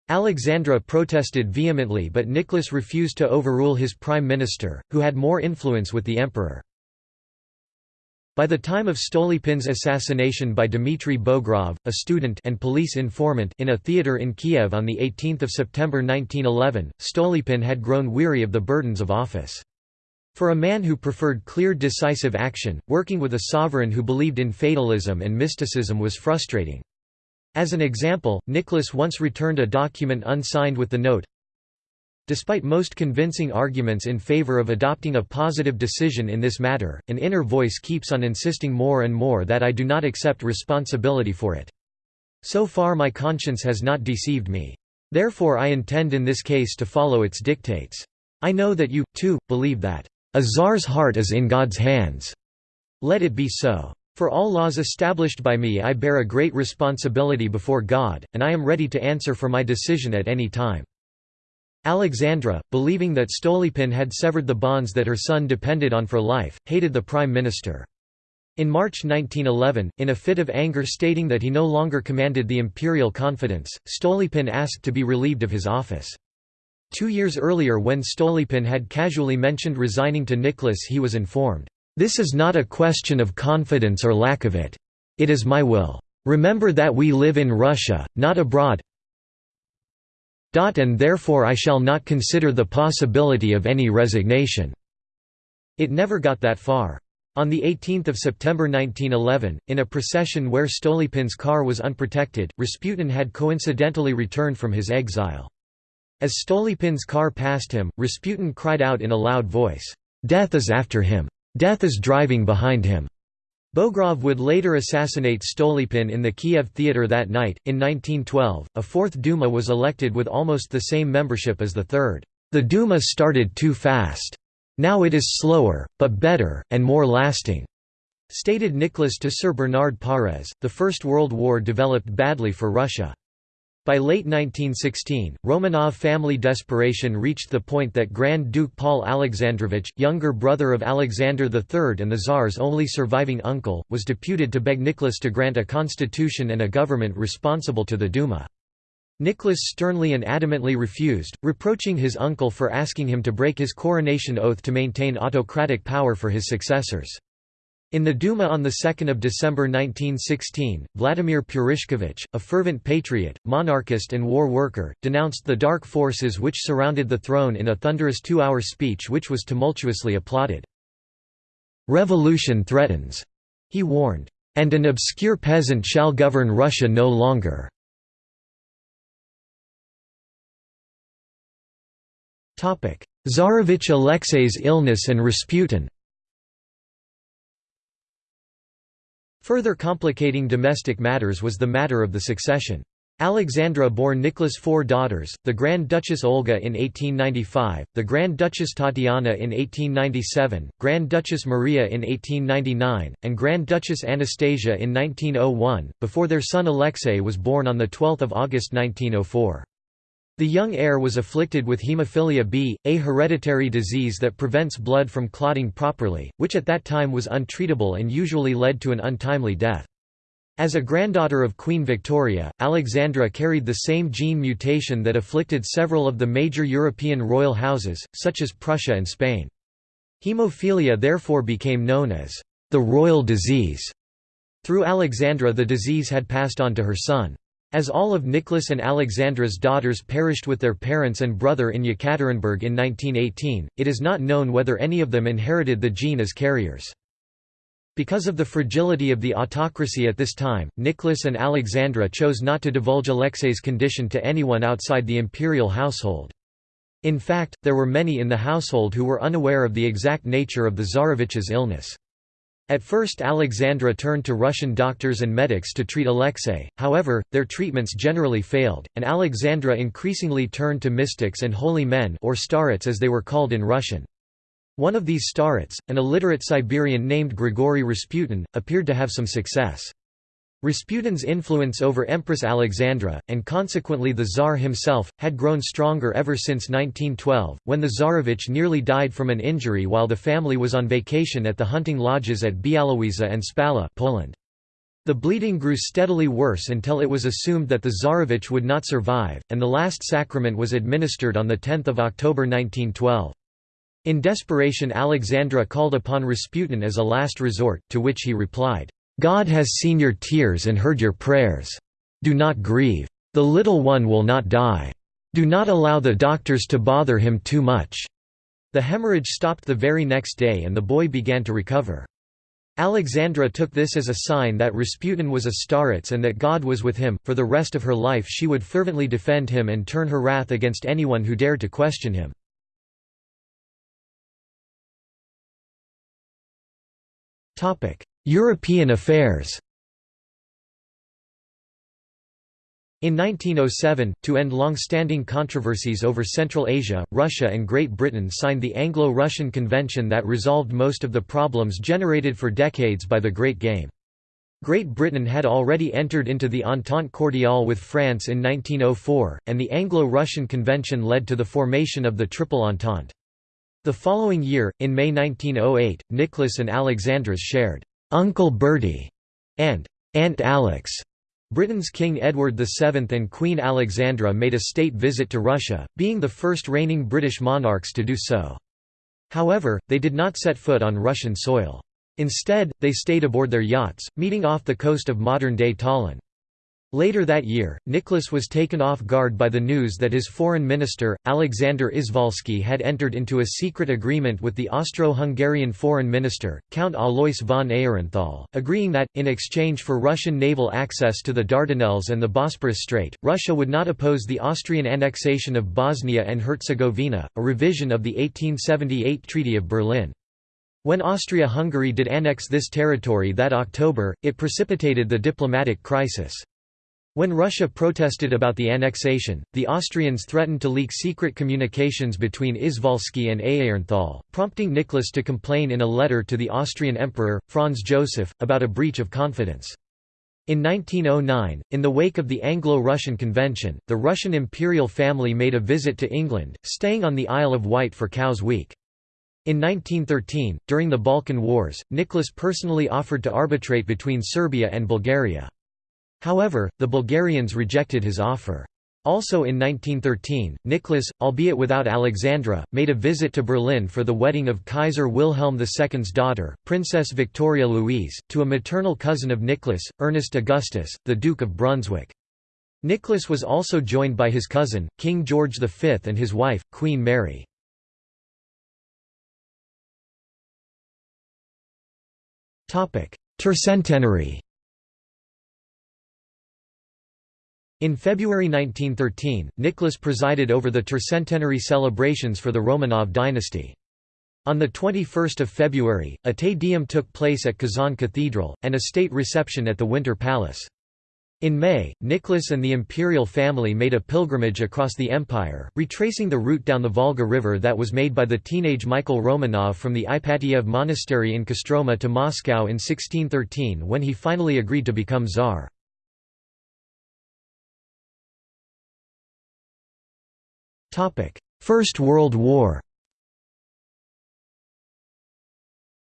Alexandra protested vehemently but Nicholas refused to overrule his prime minister, who had more influence with the emperor. By the time of Stolypin's assassination by Dmitry Bogrov, a student and police informant in a theatre in Kiev on 18 September 1911, Stolypin had grown weary of the burdens of office. For a man who preferred clear decisive action, working with a sovereign who believed in fatalism and mysticism was frustrating. As an example, Nicholas once returned a document unsigned with the note, Despite most convincing arguments in favor of adopting a positive decision in this matter, an inner voice keeps on insisting more and more that I do not accept responsibility for it. So far my conscience has not deceived me. Therefore I intend in this case to follow its dictates. I know that you, too, believe that, "...a czar's heart is in God's hands." Let it be so. For all laws established by me I bear a great responsibility before God, and I am ready to answer for my decision at any time." Alexandra, believing that Stolypin had severed the bonds that her son depended on for life, hated the prime minister. In March 1911, in a fit of anger stating that he no longer commanded the imperial confidence, Stolypin asked to be relieved of his office. Two years earlier when Stolypin had casually mentioned resigning to Nicholas he was informed, this is not a question of confidence or lack of it. It is my will. Remember that we live in Russia, not abroad and therefore I shall not consider the possibility of any resignation." It never got that far. On 18 September 1911, in a procession where Stolypin's car was unprotected, Rasputin had coincidentally returned from his exile. As Stolypin's car passed him, Rasputin cried out in a loud voice, "'Death is after him! Death is driving behind him!' Bogrov would later assassinate Stolypin in the Kiev theatre that night. In 1912, a fourth Duma was elected with almost the same membership as the third. The Duma started too fast. Now it is slower, but better, and more lasting, stated Nicholas to Sir Bernard Pares. The First World War developed badly for Russia. By late 1916, Romanov family desperation reached the point that Grand Duke Paul Alexandrovich, younger brother of Alexander III and the Tsar's only surviving uncle, was deputed to beg Nicholas to grant a constitution and a government responsible to the Duma. Nicholas sternly and adamantly refused, reproaching his uncle for asking him to break his coronation oath to maintain autocratic power for his successors. In the Duma on 2 December 1916, Vladimir Purishkevich, a fervent patriot, monarchist and war worker, denounced the dark forces which surrounded the throne in a thunderous two-hour speech which was tumultuously applauded. "'Revolution threatens,' he warned, "'and an obscure peasant shall govern Russia no longer.' Tsarevich Alexei's illness and Rasputin Further complicating domestic matters was the matter of the succession. Alexandra bore Nicholas four daughters, the Grand Duchess Olga in 1895, the Grand Duchess Tatiana in 1897, Grand Duchess Maria in 1899, and Grand Duchess Anastasia in 1901, before their son Alexei was born on 12 August 1904. The young heir was afflicted with hemophilia B, a hereditary disease that prevents blood from clotting properly, which at that time was untreatable and usually led to an untimely death. As a granddaughter of Queen Victoria, Alexandra carried the same gene mutation that afflicted several of the major European royal houses, such as Prussia and Spain. Hemophilia therefore became known as the royal disease. Through Alexandra the disease had passed on to her son. As all of Nicholas and Alexandra's daughters perished with their parents and brother in Yekaterinburg in 1918, it is not known whether any of them inherited the gene as carriers. Because of the fragility of the autocracy at this time, Nicholas and Alexandra chose not to divulge Alexei's condition to anyone outside the imperial household. In fact, there were many in the household who were unaware of the exact nature of the Tsarevich's illness. At first Alexandra turned to Russian doctors and medics to treat Alexei, however, their treatments generally failed, and Alexandra increasingly turned to mystics and holy men or starets as they were called in Russian. One of these starets, an illiterate Siberian named Grigory Rasputin, appeared to have some success. Rasputin's influence over Empress Alexandra, and consequently the Tsar himself, had grown stronger ever since 1912, when the Tsarevich nearly died from an injury while the family was on vacation at the hunting lodges at Bialowieza and Spala Poland. The bleeding grew steadily worse until it was assumed that the Tsarevich would not survive, and the last sacrament was administered on 10 October 1912. In desperation Alexandra called upon Rasputin as a last resort, to which he replied, "'God has seen your tears and heard your prayers. Do not grieve. The little one will not die. Do not allow the doctors to bother him too much." The hemorrhage stopped the very next day and the boy began to recover. Alexandra took this as a sign that Rasputin was a starets and that God was with him. For the rest of her life she would fervently defend him and turn her wrath against anyone who dared to question him. European affairs In 1907, to end long-standing controversies over Central Asia, Russia and Great Britain signed the Anglo-Russian Convention that resolved most of the problems generated for decades by the Great Game. Great Britain had already entered into the Entente Cordiale with France in 1904, and the Anglo-Russian Convention led to the formation of the Triple Entente. The following year, in May 1908, Nicholas and Alexandra's shared "'Uncle Bertie' and "'Aunt Alex' Britain's King Edward VII and Queen Alexandra made a state visit to Russia, being the first reigning British monarchs to do so. However, they did not set foot on Russian soil. Instead, they stayed aboard their yachts, meeting off the coast of modern-day Tallinn. Later that year, Nicholas was taken off guard by the news that his foreign minister, Alexander Izvolsky had entered into a secret agreement with the Austro-Hungarian foreign minister, Count Alois von Aehrenthal, agreeing that, in exchange for Russian naval access to the Dardanelles and the Bosporus Strait, Russia would not oppose the Austrian annexation of Bosnia and Herzegovina, a revision of the 1878 Treaty of Berlin. When Austria-Hungary did annex this territory that October, it precipitated the diplomatic crisis. When Russia protested about the annexation, the Austrians threatened to leak secret communications between Izvolsky and Aehrenthal, prompting Nicholas to complain in a letter to the Austrian Emperor, Franz Joseph, about a breach of confidence. In 1909, in the wake of the Anglo-Russian Convention, the Russian imperial family made a visit to England, staying on the Isle of Wight for Cowes Week. In 1913, during the Balkan Wars, Nicholas personally offered to arbitrate between Serbia and Bulgaria. However, the Bulgarians rejected his offer. Also in 1913, Nicholas, albeit without Alexandra, made a visit to Berlin for the wedding of Kaiser Wilhelm II's daughter, Princess Victoria Louise, to a maternal cousin of Nicholas, Ernest Augustus, the Duke of Brunswick. Nicholas was also joined by his cousin, King George V and his wife, Queen Mary. Tercentenary In February 1913, Nicholas presided over the tercentenary celebrations for the Romanov dynasty. On 21 February, a Te Deum took place at Kazan Cathedral, and a state reception at the Winter Palace. In May, Nicholas and the imperial family made a pilgrimage across the empire, retracing the route down the Volga River that was made by the teenage Michael Romanov from the Ipatiev monastery in Kostroma to Moscow in 1613 when he finally agreed to become tsar. First World War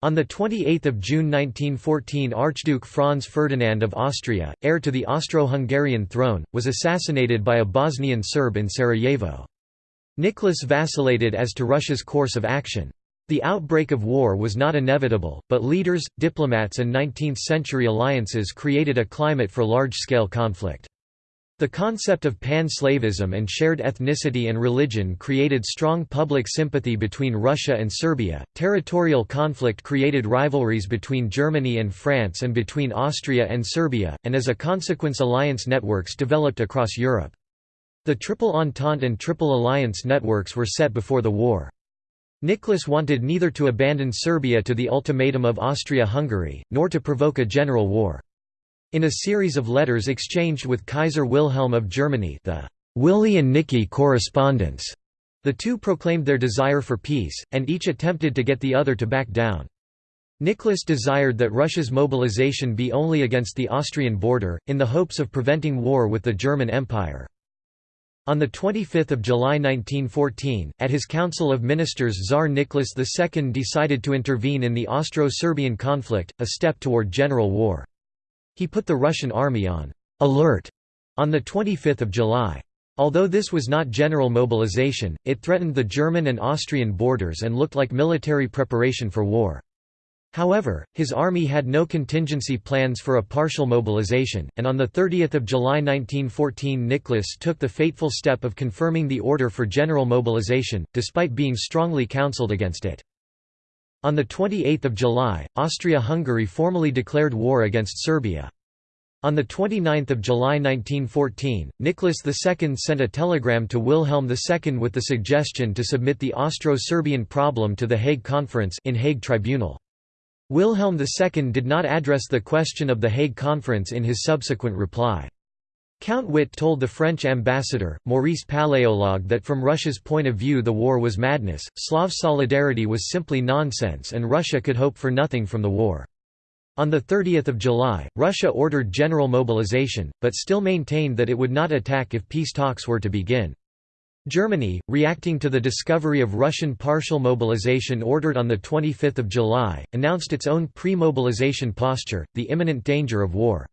On 28 June 1914 Archduke Franz Ferdinand of Austria, heir to the Austro-Hungarian throne, was assassinated by a Bosnian Serb in Sarajevo. Nicholas vacillated as to Russia's course of action. The outbreak of war was not inevitable, but leaders, diplomats and 19th-century alliances created a climate for large-scale conflict. The concept of pan-slavism and shared ethnicity and religion created strong public sympathy between Russia and Serbia. Territorial conflict created rivalries between Germany and France and between Austria and Serbia, and as a consequence alliance networks developed across Europe. The Triple Entente and Triple Alliance networks were set before the war. Nicholas wanted neither to abandon Serbia to the ultimatum of Austria-Hungary, nor to provoke a general war. In a series of letters exchanged with Kaiser Wilhelm of Germany the Willy and Nicky correspondence, the two proclaimed their desire for peace, and each attempted to get the other to back down. Nicholas desired that Russia's mobilization be only against the Austrian border, in the hopes of preventing war with the German Empire. On 25 July 1914, at his Council of Ministers Tsar Nicholas II decided to intervene in the Austro-Serbian conflict, a step toward general war. He put the Russian army on alert on 25 July. Although this was not general mobilization, it threatened the German and Austrian borders and looked like military preparation for war. However, his army had no contingency plans for a partial mobilization, and on 30 July 1914 Nicholas took the fateful step of confirming the order for general mobilization, despite being strongly counseled against it. On 28 July, Austria-Hungary formally declared war against Serbia. On 29 July 1914, Nicholas II sent a telegram to Wilhelm II with the suggestion to submit the Austro-Serbian problem to the Hague Conference in Hague Tribunal. Wilhelm II did not address the question of the Hague Conference in his subsequent reply. Count Witte told the French ambassador, Maurice Paléologue that from Russia's point of view the war was madness, Slav solidarity was simply nonsense and Russia could hope for nothing from the war. On 30 July, Russia ordered general mobilization, but still maintained that it would not attack if peace talks were to begin. Germany, reacting to the discovery of Russian partial mobilization ordered on 25 July, announced its own pre-mobilization posture, the imminent danger of war.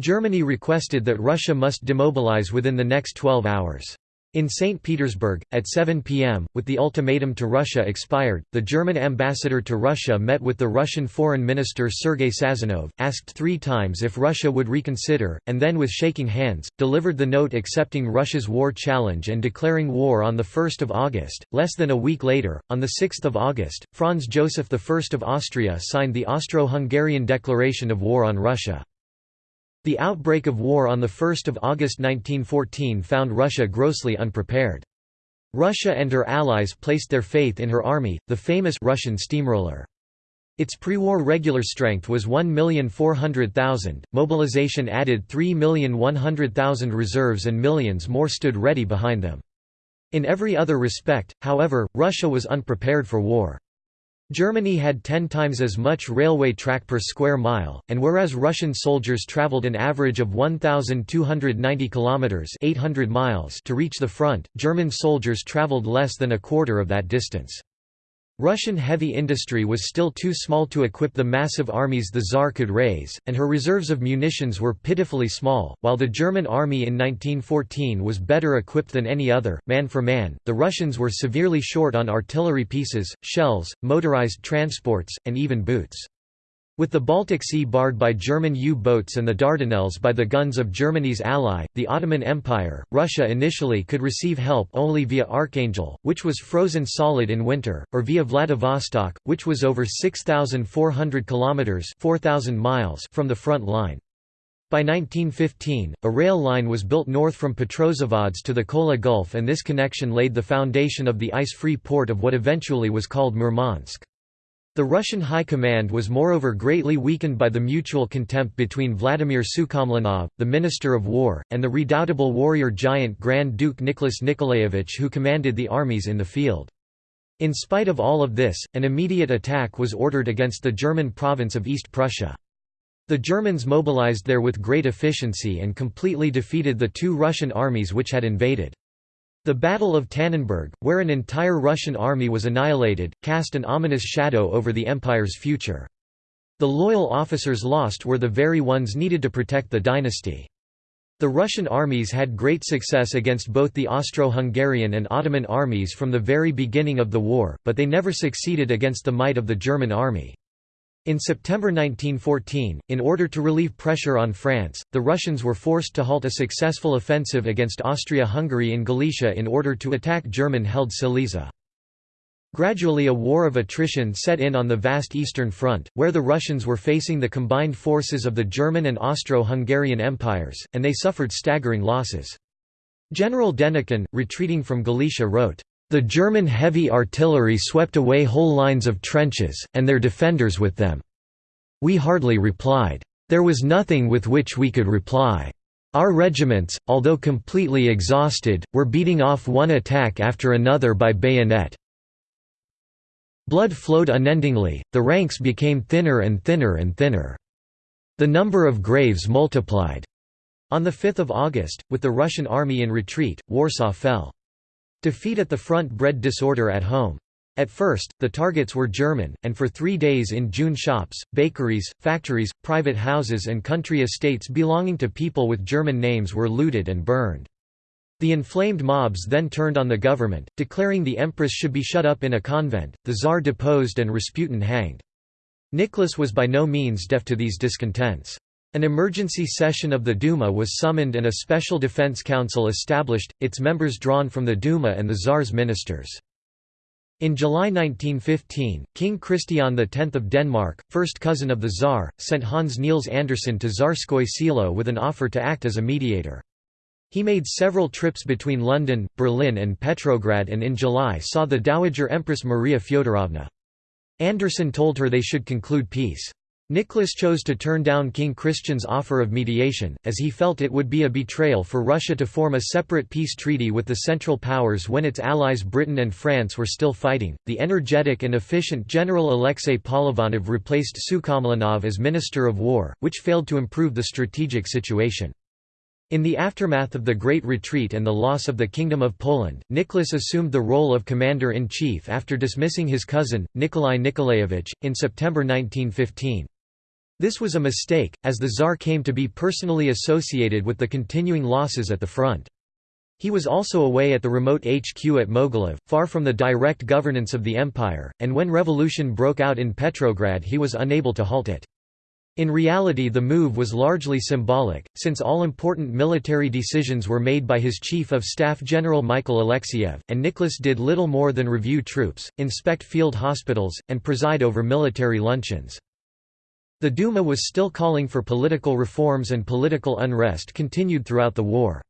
Germany requested that Russia must demobilize within the next 12 hours. In St. Petersburg, at 7 p.m., with the ultimatum to Russia expired, the German ambassador to Russia met with the Russian Foreign Minister Sergei Sazonov, asked three times if Russia would reconsider, and then with shaking hands, delivered the note accepting Russia's war challenge and declaring war on 1 August. Less than a week later, on 6 August, Franz Joseph I of Austria signed the Austro-Hungarian Declaration of War on Russia. The outbreak of war on 1 August 1914 found Russia grossly unprepared. Russia and her allies placed their faith in her army, the famous Russian steamroller. Its pre-war regular strength was 1,400,000, mobilization added 3,100,000 reserves and millions more stood ready behind them. In every other respect, however, Russia was unprepared for war. Germany had ten times as much railway track per square mile, and whereas Russian soldiers traveled an average of 1,290 kilometers (800 miles) to reach the front, German soldiers traveled less than a quarter of that distance. Russian heavy industry was still too small to equip the massive armies the Tsar could raise, and her reserves of munitions were pitifully small. While the German army in 1914 was better equipped than any other, man for man, the Russians were severely short on artillery pieces, shells, motorized transports, and even boots. With the Baltic Sea barred by German U-boats and the Dardanelles by the guns of Germany's ally, the Ottoman Empire, Russia initially could receive help only via Archangel, which was frozen solid in winter, or via Vladivostok, which was over 6,400 kilometers (4,000 miles) from the front line. By 1915, a rail line was built north from Petrozavodsk to the Kola Gulf and this connection laid the foundation of the ice-free port of what eventually was called Murmansk. The Russian High Command was moreover greatly weakened by the mutual contempt between Vladimir Sukhomlinov, the Minister of War, and the redoubtable warrior giant Grand Duke Nicholas Nikolaevich who commanded the armies in the field. In spite of all of this, an immediate attack was ordered against the German province of East Prussia. The Germans mobilized there with great efficiency and completely defeated the two Russian armies which had invaded. The Battle of Tannenberg, where an entire Russian army was annihilated, cast an ominous shadow over the empire's future. The loyal officers lost were the very ones needed to protect the dynasty. The Russian armies had great success against both the Austro-Hungarian and Ottoman armies from the very beginning of the war, but they never succeeded against the might of the German army. In September 1914, in order to relieve pressure on France, the Russians were forced to halt a successful offensive against Austria-Hungary in Galicia in order to attack German-held Silesia. Gradually a war of attrition set in on the vast Eastern Front, where the Russians were facing the combined forces of the German and Austro-Hungarian empires, and they suffered staggering losses. General Denikin, retreating from Galicia wrote, the German heavy artillery swept away whole lines of trenches, and their defenders with them. We hardly replied. There was nothing with which we could reply. Our regiments, although completely exhausted, were beating off one attack after another by bayonet. Blood flowed unendingly, the ranks became thinner and thinner and thinner. The number of graves multiplied. On 5 August, with the Russian army in retreat, Warsaw fell. Defeat at the front bred disorder at home. At first, the targets were German, and for three days in June shops, bakeries, factories, private houses and country estates belonging to people with German names were looted and burned. The inflamed mobs then turned on the government, declaring the empress should be shut up in a convent, the Tsar deposed and Rasputin hanged. Nicholas was by no means deaf to these discontents. An emergency session of the Duma was summoned and a special defense council established, its members drawn from the Duma and the Tsar's ministers. In July 1915, King Christian X of Denmark, first cousin of the Tsar, sent Hans Niels Andersen to Tsarskoye Selo with an offer to act as a mediator. He made several trips between London, Berlin and Petrograd and in July saw the Dowager Empress Maria Fyodorovna. Andersen told her they should conclude peace. Nicholas chose to turn down King Christian's offer of mediation, as he felt it would be a betrayal for Russia to form a separate peace treaty with the Central Powers when its allies Britain and France were still fighting. The energetic and efficient General Alexei Polivanov replaced Sukhomlinov as Minister of War, which failed to improve the strategic situation. In the aftermath of the Great Retreat and the loss of the Kingdom of Poland, Nicholas assumed the role of commander-in-chief after dismissing his cousin, Nikolai Nikolaevich, in September 1915. This was a mistake, as the Tsar came to be personally associated with the continuing losses at the front. He was also away at the remote HQ at Mogilev, far from the direct governance of the empire, and when revolution broke out in Petrograd he was unable to halt it. In reality the move was largely symbolic, since all important military decisions were made by his Chief of Staff General Michael Alexeyev, and Nicholas did little more than review troops, inspect field hospitals, and preside over military luncheons. The Duma was still calling for political reforms and political unrest continued throughout the war.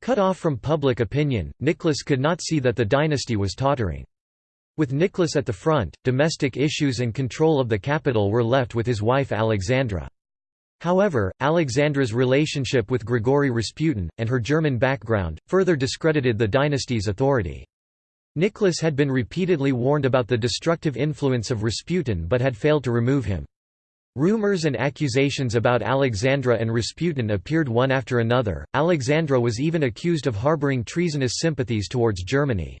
Cut off from public opinion, Nicholas could not see that the dynasty was tottering. With Nicholas at the front, domestic issues and control of the capital were left with his wife Alexandra. However, Alexandra's relationship with Grigory Rasputin, and her German background, further discredited the dynasty's authority. Nicholas had been repeatedly warned about the destructive influence of Rasputin but had failed to remove him. Rumors and accusations about Alexandra and Rasputin appeared one after another. Alexandra was even accused of harboring treasonous sympathies towards Germany.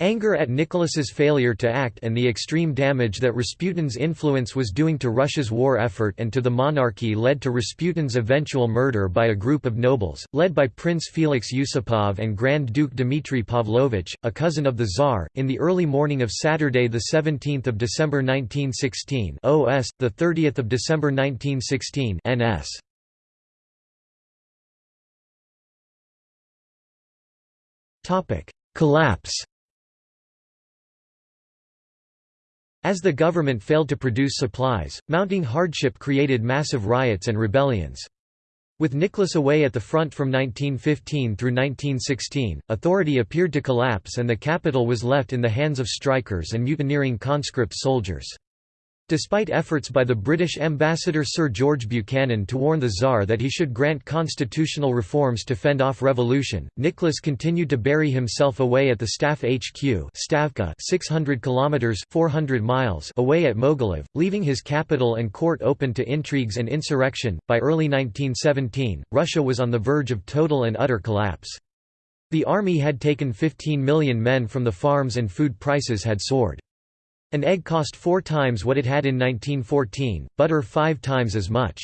Anger at Nicholas's failure to act and the extreme damage that Rasputin's influence was doing to Russia's war effort and to the monarchy led to Rasputin's eventual murder by a group of nobles, led by Prince Felix Yusupov and Grand Duke Dmitry Pavlovich, a cousin of the Tsar, in the early morning of Saturday 17 December 1916 OS, 30 December 1916 NS. Collapse As the government failed to produce supplies, mounting hardship created massive riots and rebellions. With Nicholas away at the front from 1915 through 1916, authority appeared to collapse and the capital was left in the hands of strikers and mutineering conscript soldiers. Despite efforts by the British ambassador Sir George Buchanan to warn the Tsar that he should grant constitutional reforms to fend off revolution, Nicholas continued to bury himself away at the Staff HQ Stavka 600 kilometers 400 miles away at Mogilev, leaving his capital and court open to intrigues and insurrection. By early 1917, Russia was on the verge of total and utter collapse. The army had taken 15 million men from the farms and food prices had soared. An egg cost four times what it had in 1914, butter five times as much.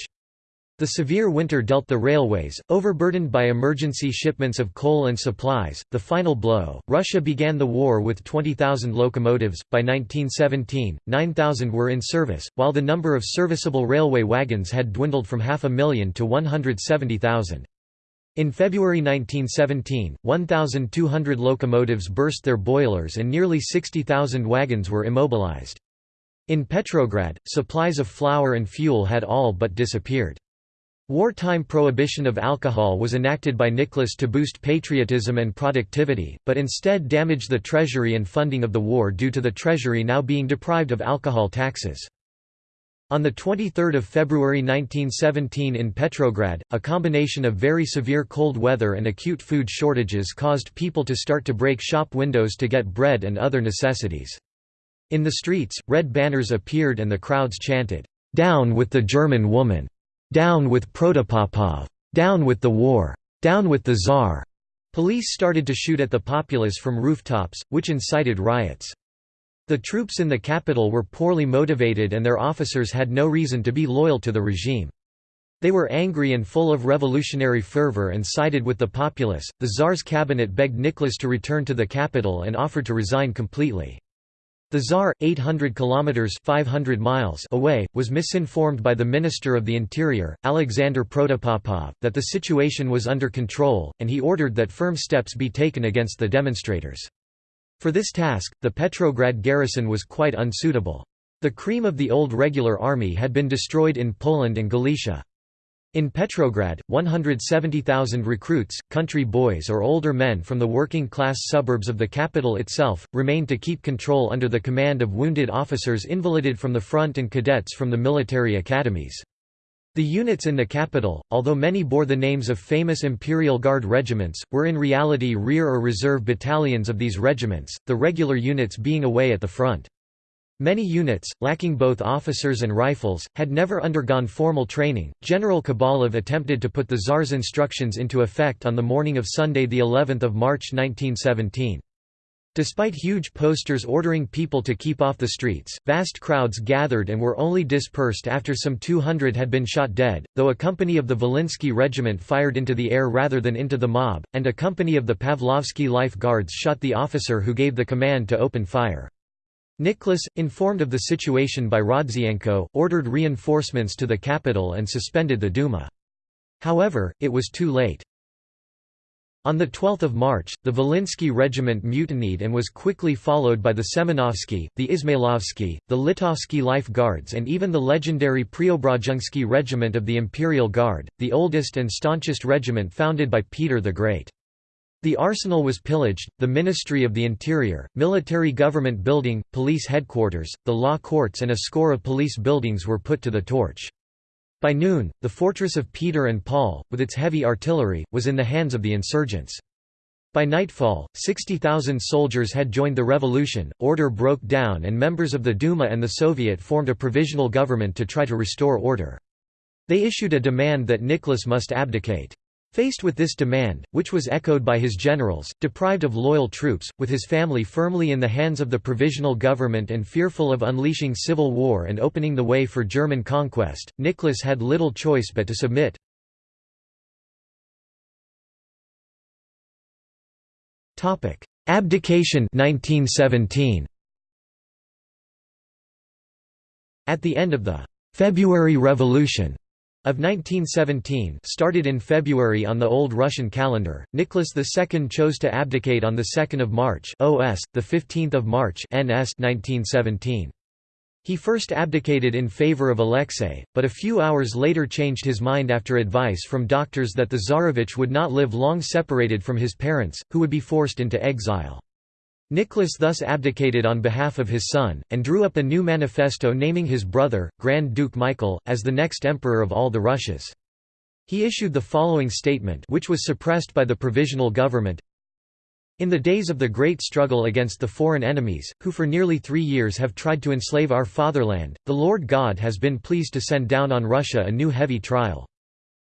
The severe winter dealt the railways, overburdened by emergency shipments of coal and supplies, the final blow. Russia began the war with 20,000 locomotives. By 1917, 9,000 were in service, while the number of serviceable railway wagons had dwindled from half a million to 170,000. In February 1917, 1,200 locomotives burst their boilers and nearly 60,000 wagons were immobilized. In Petrograd, supplies of flour and fuel had all but disappeared. Wartime prohibition of alcohol was enacted by Nicholas to boost patriotism and productivity, but instead damaged the treasury and funding of the war due to the treasury now being deprived of alcohol taxes. On 23 February 1917 in Petrograd, a combination of very severe cold weather and acute food shortages caused people to start to break shop windows to get bread and other necessities. In the streets, red banners appeared and the crowds chanted, "'Down with the German woman! Down with Protopopov! Down with the war! Down with the Tsar!' Police started to shoot at the populace from rooftops, which incited riots. The troops in the capital were poorly motivated and their officers had no reason to be loyal to the regime. They were angry and full of revolutionary fervor and sided with the populace. The Tsar's cabinet begged Nicholas to return to the capital and offered to resign completely. The Tsar, 800 kilometers (500 miles) away, was misinformed by the Minister of the Interior, Alexander Protopopov, that the situation was under control, and he ordered that firm steps be taken against the demonstrators. For this task, the Petrograd garrison was quite unsuitable. The cream of the old regular army had been destroyed in Poland and Galicia. In Petrograd, 170,000 recruits, country boys or older men from the working-class suburbs of the capital itself, remained to keep control under the command of wounded officers invalided from the front and cadets from the military academies. The units in the capital, although many bore the names of famous Imperial Guard regiments, were in reality rear or reserve battalions of these regiments, the regular units being away at the front. Many units, lacking both officers and rifles, had never undergone formal training. General Khabalov attempted to put the Tsar's instructions into effect on the morning of Sunday, the 11th of March 1917. Despite huge posters ordering people to keep off the streets, vast crowds gathered and were only dispersed after some 200 had been shot dead, though a company of the Volinsky regiment fired into the air rather than into the mob, and a company of the Pavlovsky Life Guards shot the officer who gave the command to open fire. Nicholas, informed of the situation by Rodzianko, ordered reinforcements to the capital and suspended the Duma. However, it was too late. On 12 March, the Volinsky regiment mutinied and was quickly followed by the Semenovsky, the Ismailovsky, the Litovsky Life Guards and even the legendary Preobrazhensky regiment of the Imperial Guard, the oldest and staunchest regiment founded by Peter the Great. The arsenal was pillaged, the Ministry of the Interior, military government building, police headquarters, the law courts and a score of police buildings were put to the torch. By noon, the fortress of Peter and Paul, with its heavy artillery, was in the hands of the insurgents. By nightfall, 60,000 soldiers had joined the revolution, order broke down and members of the Duma and the Soviet formed a provisional government to try to restore order. They issued a demand that Nicholas must abdicate. Faced with this demand, which was echoed by his generals, deprived of loyal troops, with his family firmly in the hands of the provisional government and fearful of unleashing civil war and opening the way for German conquest, Nicholas had little choice but to submit. Abdication 1917. At the end of the February Revolution, of 1917 started in February on the Old Russian calendar, Nicholas II chose to abdicate on 2 March OS, 15 March NS 1917. He first abdicated in favor of Alexei, but a few hours later changed his mind after advice from doctors that the Tsarevich would not live long separated from his parents, who would be forced into exile. Nicholas thus abdicated on behalf of his son, and drew up a new manifesto naming his brother, Grand Duke Michael, as the next emperor of all the Russias. He issued the following statement which was suppressed by the provisional government in the days of the great struggle against the foreign enemies, who for nearly three years have tried to enslave our fatherland, the Lord God has been pleased to send down on Russia a new heavy trial.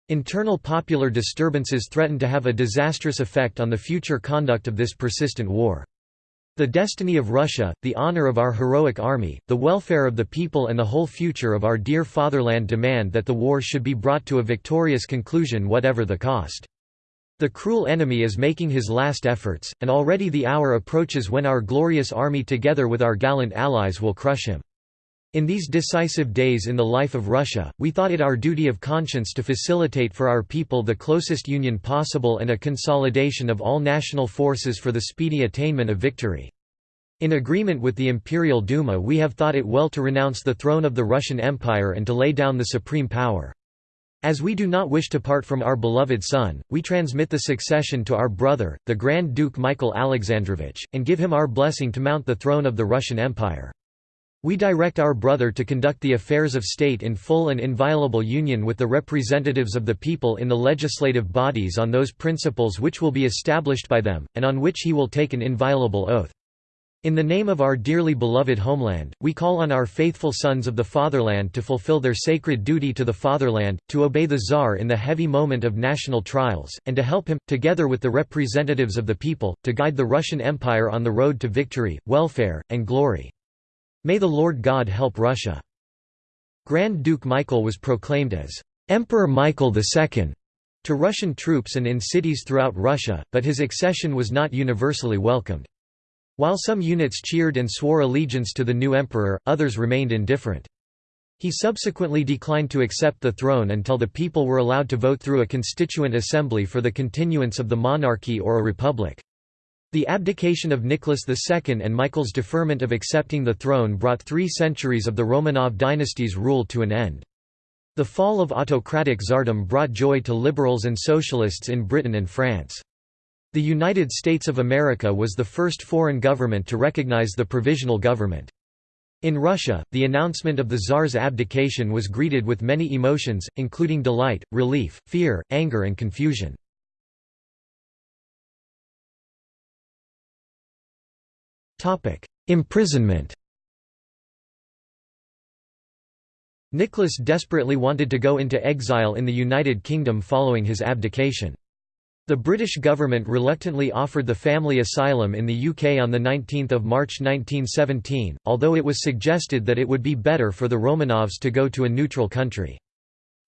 Internal popular disturbances threaten to have a disastrous effect on the future conduct of this persistent war. The destiny of Russia, the honor of our heroic army, the welfare of the people and the whole future of our dear fatherland demand that the war should be brought to a victorious conclusion whatever the cost. The cruel enemy is making his last efforts, and already the hour approaches when our glorious army together with our gallant allies will crush him. In these decisive days in the life of Russia, we thought it our duty of conscience to facilitate for our people the closest union possible and a consolidation of all national forces for the speedy attainment of victory. In agreement with the Imperial Duma we have thought it well to renounce the throne of the Russian Empire and to lay down the supreme power. As we do not wish to part from our beloved son, we transmit the succession to our brother, the Grand Duke Michael Alexandrovich, and give him our blessing to mount the throne of the Russian Empire. We direct our brother to conduct the affairs of state in full and inviolable union with the representatives of the people in the legislative bodies on those principles which will be established by them, and on which he will take an inviolable oath. In the name of our dearly beloved homeland, we call on our faithful sons of the fatherland to fulfill their sacred duty to the fatherland, to obey the Tsar in the heavy moment of national trials, and to help him, together with the representatives of the people, to guide the Russian Empire on the road to victory, welfare, and glory. May the Lord God help Russia. Grand Duke Michael was proclaimed as Emperor Michael II to Russian troops and in cities throughout Russia, but his accession was not universally welcomed. While some units cheered and swore allegiance to the new emperor, others remained indifferent. He subsequently declined to accept the throne until the people were allowed to vote through a constituent assembly for the continuance of the monarchy or a republic. The abdication of Nicholas II and Michael's deferment of accepting the throne brought three centuries of the Romanov dynasty's rule to an end. The fall of autocratic tsardom brought joy to liberals and socialists in Britain and France. The United States of America was the first foreign government to recognize the provisional government. In Russia, the announcement of the Tsar's abdication was greeted with many emotions, including delight, relief, fear, anger and confusion. Imprisonment Nicholas desperately wanted to go into exile in the United Kingdom following his abdication. The British government reluctantly offered the family asylum in the UK on 19 March 1917, although it was suggested that it would be better for the Romanovs to go to a neutral country.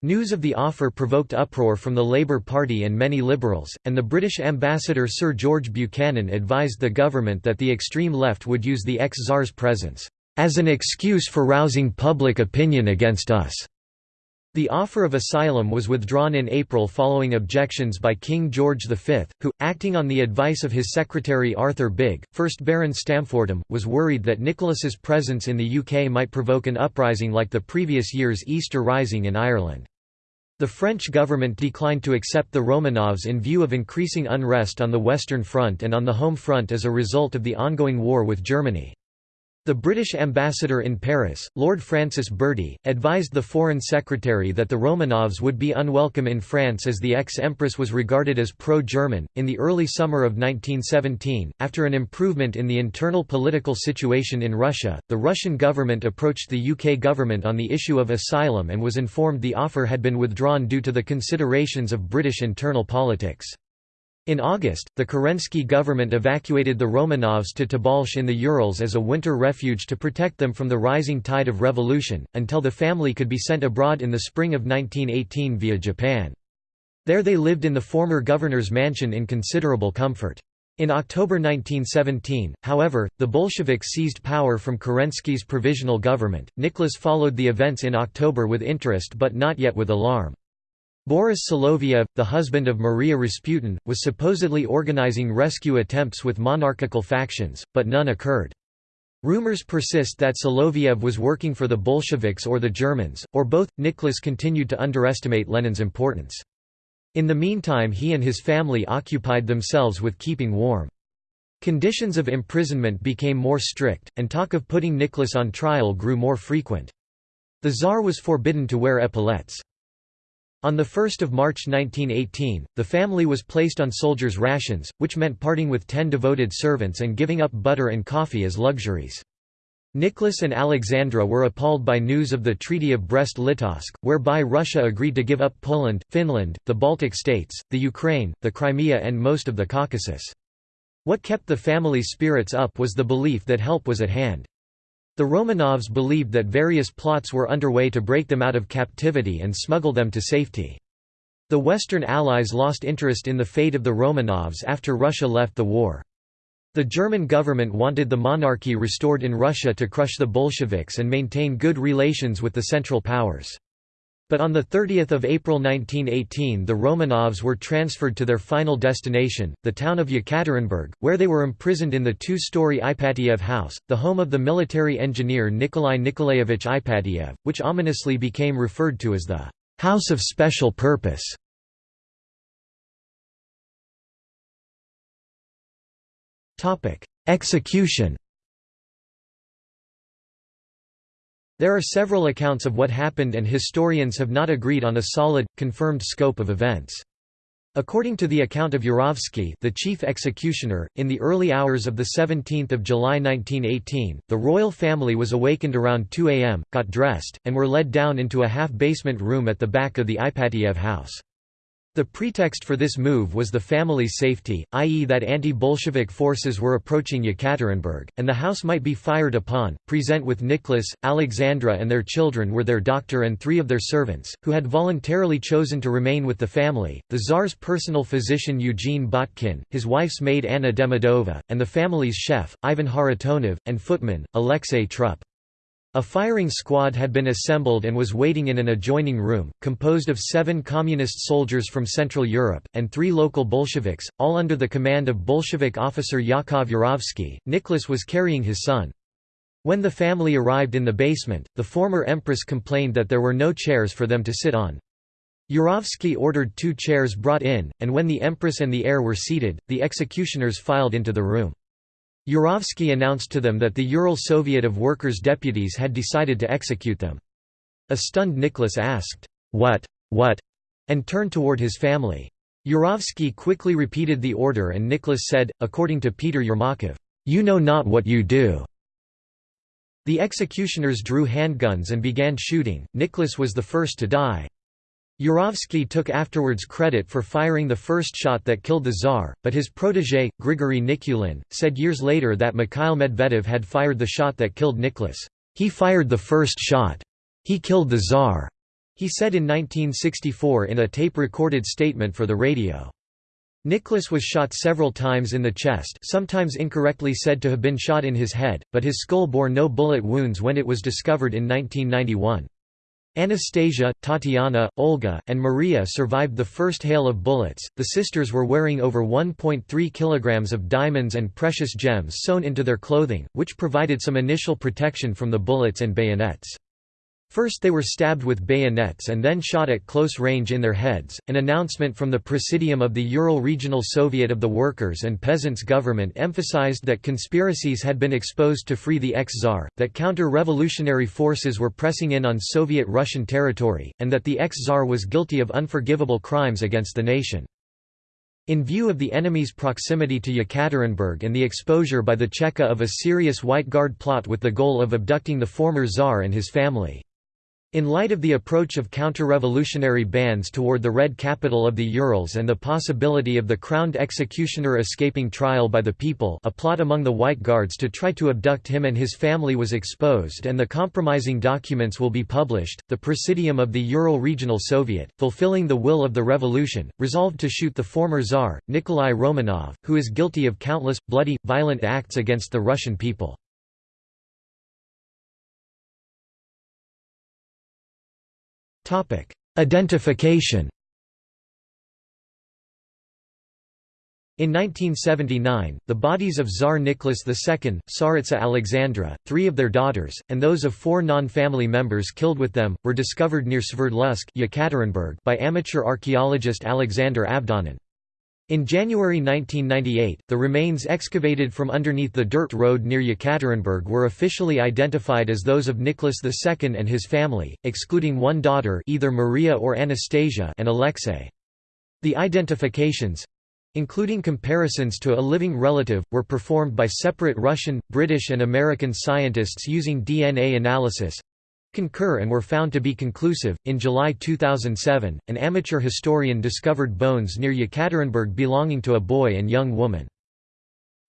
News of the offer provoked uproar from the Labour Party and many Liberals, and the British ambassador Sir George Buchanan advised the government that the extreme left would use the ex-Tsar's presence as an excuse for rousing public opinion against us. The offer of asylum was withdrawn in April following objections by King George V, who, acting on the advice of his secretary Arthur Bigge, 1st Baron Stamfordham, was worried that Nicholas's presence in the UK might provoke an uprising like the previous year's Easter Rising in Ireland. The French government declined to accept the Romanovs in view of increasing unrest on the Western Front and on the home front as a result of the ongoing war with Germany. The British ambassador in Paris, Lord Francis Bertie, advised the Foreign Secretary that the Romanovs would be unwelcome in France as the ex-empress was regarded as pro-German. In the early summer of 1917, after an improvement in the internal political situation in Russia, the Russian government approached the UK government on the issue of asylum and was informed the offer had been withdrawn due to the considerations of British internal politics. In August, the Kerensky government evacuated the Romanovs to Tobolsk in the Urals as a winter refuge to protect them from the rising tide of revolution, until the family could be sent abroad in the spring of 1918 via Japan. There they lived in the former governor's mansion in considerable comfort. In October 1917, however, the Bolsheviks seized power from Kerensky's provisional government. Nicholas followed the events in October with interest but not yet with alarm. Boris Soloviev, the husband of Maria Rasputin, was supposedly organizing rescue attempts with monarchical factions, but none occurred. Rumors persist that Soloviev was working for the Bolsheviks or the Germans, or both. Nicholas continued to underestimate Lenin's importance. In the meantime he and his family occupied themselves with keeping warm. Conditions of imprisonment became more strict, and talk of putting Nicholas on trial grew more frequent. The Tsar was forbidden to wear epaulets. On 1 March 1918, the family was placed on soldiers' rations, which meant parting with ten devoted servants and giving up butter and coffee as luxuries. Nicholas and Alexandra were appalled by news of the Treaty of Brest-Litovsk, whereby Russia agreed to give up Poland, Finland, the Baltic states, the Ukraine, the Crimea and most of the Caucasus. What kept the family's spirits up was the belief that help was at hand. The Romanovs believed that various plots were underway to break them out of captivity and smuggle them to safety. The Western Allies lost interest in the fate of the Romanovs after Russia left the war. The German government wanted the monarchy restored in Russia to crush the Bolsheviks and maintain good relations with the Central Powers. But on 30 April 1918 the Romanovs were transferred to their final destination, the town of Yekaterinburg, where they were imprisoned in the two-story Ipatiev house, the home of the military engineer Nikolai Nikolaevich Ipatiev, which ominously became referred to as the «House of Special Purpose». Execution There are several accounts of what happened and historians have not agreed on a solid, confirmed scope of events. According to the account of Yurovsky, the chief executioner, in the early hours of 17 July 1918, the royal family was awakened around 2 am, got dressed, and were led down into a half-basement room at the back of the Ipatiev house. The pretext for this move was the family's safety, i.e. that anti-Bolshevik forces were approaching Yekaterinburg, and the house might be fired upon. Present with Nicholas, Alexandra and their children were their doctor and three of their servants, who had voluntarily chosen to remain with the family, the Tsar's personal physician Eugene Botkin, his wife's maid Anna Demidova, and the family's chef, Ivan Kharitonov, and footman, Alexei Trupp. A firing squad had been assembled and was waiting in an adjoining room, composed of seven communist soldiers from Central Europe, and three local Bolsheviks, all under the command of Bolshevik officer Yakov Yurovsky. Nicholas was carrying his son. When the family arrived in the basement, the former empress complained that there were no chairs for them to sit on. Yurovsky ordered two chairs brought in, and when the empress and the heir were seated, the executioners filed into the room. Yurovsky announced to them that the Ural Soviet of Workers' deputies had decided to execute them. A stunned Nicholas asked, "'What? What?' and turned toward his family. Yurovsky quickly repeated the order and Nicholas said, according to Peter Yermakov, "'You know not what you do.' The executioners drew handguns and began shooting, Nicholas was the first to die. Yurovsky took afterwards credit for firing the first shot that killed the Tsar, but his protégé, Grigory Nikulin, said years later that Mikhail Medvedev had fired the shot that killed Nicholas. He fired the first shot. He killed the Tsar, he said in 1964 in a tape-recorded statement for the radio. Nicholas was shot several times in the chest sometimes incorrectly said to have been shot in his head, but his skull bore no bullet wounds when it was discovered in 1991. Anastasia, Tatiana, Olga, and Maria survived the first hail of bullets. The sisters were wearing over 1.3 kilograms of diamonds and precious gems sewn into their clothing, which provided some initial protection from the bullets and bayonets. First they were stabbed with bayonets and then shot at close range in their heads. An announcement from the Presidium of the Ural Regional Soviet of the Workers and Peasants government emphasized that conspiracies had been exposed to free the ex-Tsar, that counter-revolutionary forces were pressing in on Soviet Russian territory, and that the ex-Tsar was guilty of unforgivable crimes against the nation. In view of the enemy's proximity to Yekaterinburg and the exposure by the Cheka of a serious White Guard plot with the goal of abducting the former Tsar and his family. In light of the approach of counter-revolutionary bands toward the Red capital of the Urals and the possibility of the crowned executioner escaping trial by the people a plot among the White Guards to try to abduct him and his family was exposed and the compromising documents will be published, the Presidium of the Ural Regional Soviet, fulfilling the will of the revolution, resolved to shoot the former Tsar, Nikolai Romanov, who is guilty of countless, bloody, violent acts against the Russian people. Identification In 1979, the bodies of Tsar Nicholas II, Tsaritsa Alexandra, three of their daughters, and those of four non-family members killed with them, were discovered near Sverdlovsk by amateur archaeologist Alexander Avdonin. In January 1998, the remains excavated from underneath the dirt road near Yekaterinburg were officially identified as those of Nicholas II and his family, excluding one daughter either Maria or Anastasia and Alexei. The identifications—including comparisons to a living relative, were performed by separate Russian, British and American scientists using DNA analysis, concur and were found to be conclusive. In July 2007, an amateur historian discovered bones near Yekaterinburg belonging to a boy and young woman.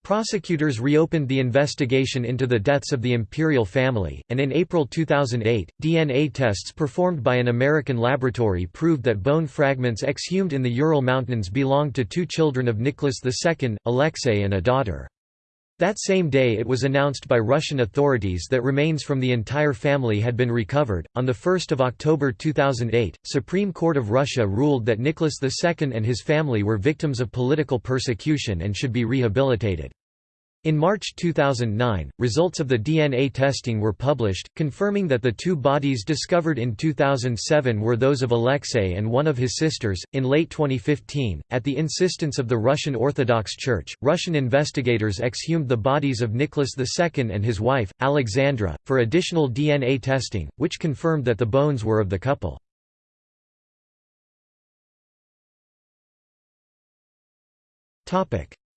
Prosecutors reopened the investigation into the deaths of the imperial family, and in April 2008, DNA tests performed by an American laboratory proved that bone fragments exhumed in the Ural Mountains belonged to two children of Nicholas II, Alexei and a daughter. That same day it was announced by Russian authorities that remains from the entire family had been recovered. On 1 October 2008, Supreme Court of Russia ruled that Nicholas II and his family were victims of political persecution and should be rehabilitated. In March 2009, results of the DNA testing were published, confirming that the two bodies discovered in 2007 were those of Alexei and one of his sisters. In late 2015, at the insistence of the Russian Orthodox Church, Russian investigators exhumed the bodies of Nicholas II and his wife, Alexandra, for additional DNA testing, which confirmed that the bones were of the couple.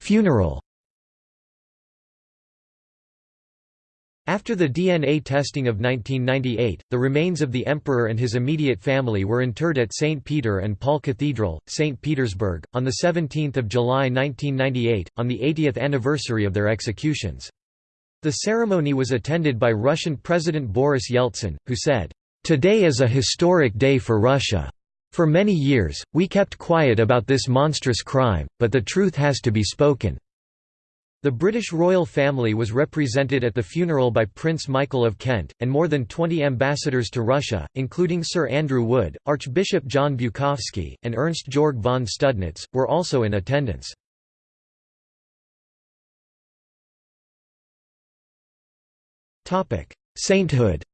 Funeral After the DNA testing of 1998, the remains of the emperor and his immediate family were interred at St. Peter and Paul Cathedral, St. Petersburg, on 17 July 1998, on the 80th anniversary of their executions. The ceremony was attended by Russian President Boris Yeltsin, who said, "...today is a historic day for Russia. For many years, we kept quiet about this monstrous crime, but the truth has to be spoken." The British royal family was represented at the funeral by Prince Michael of Kent, and more than 20 ambassadors to Russia, including Sir Andrew Wood, Archbishop John Bukovsky, and Ernst Georg von Studnitz, were also in attendance. Sainthood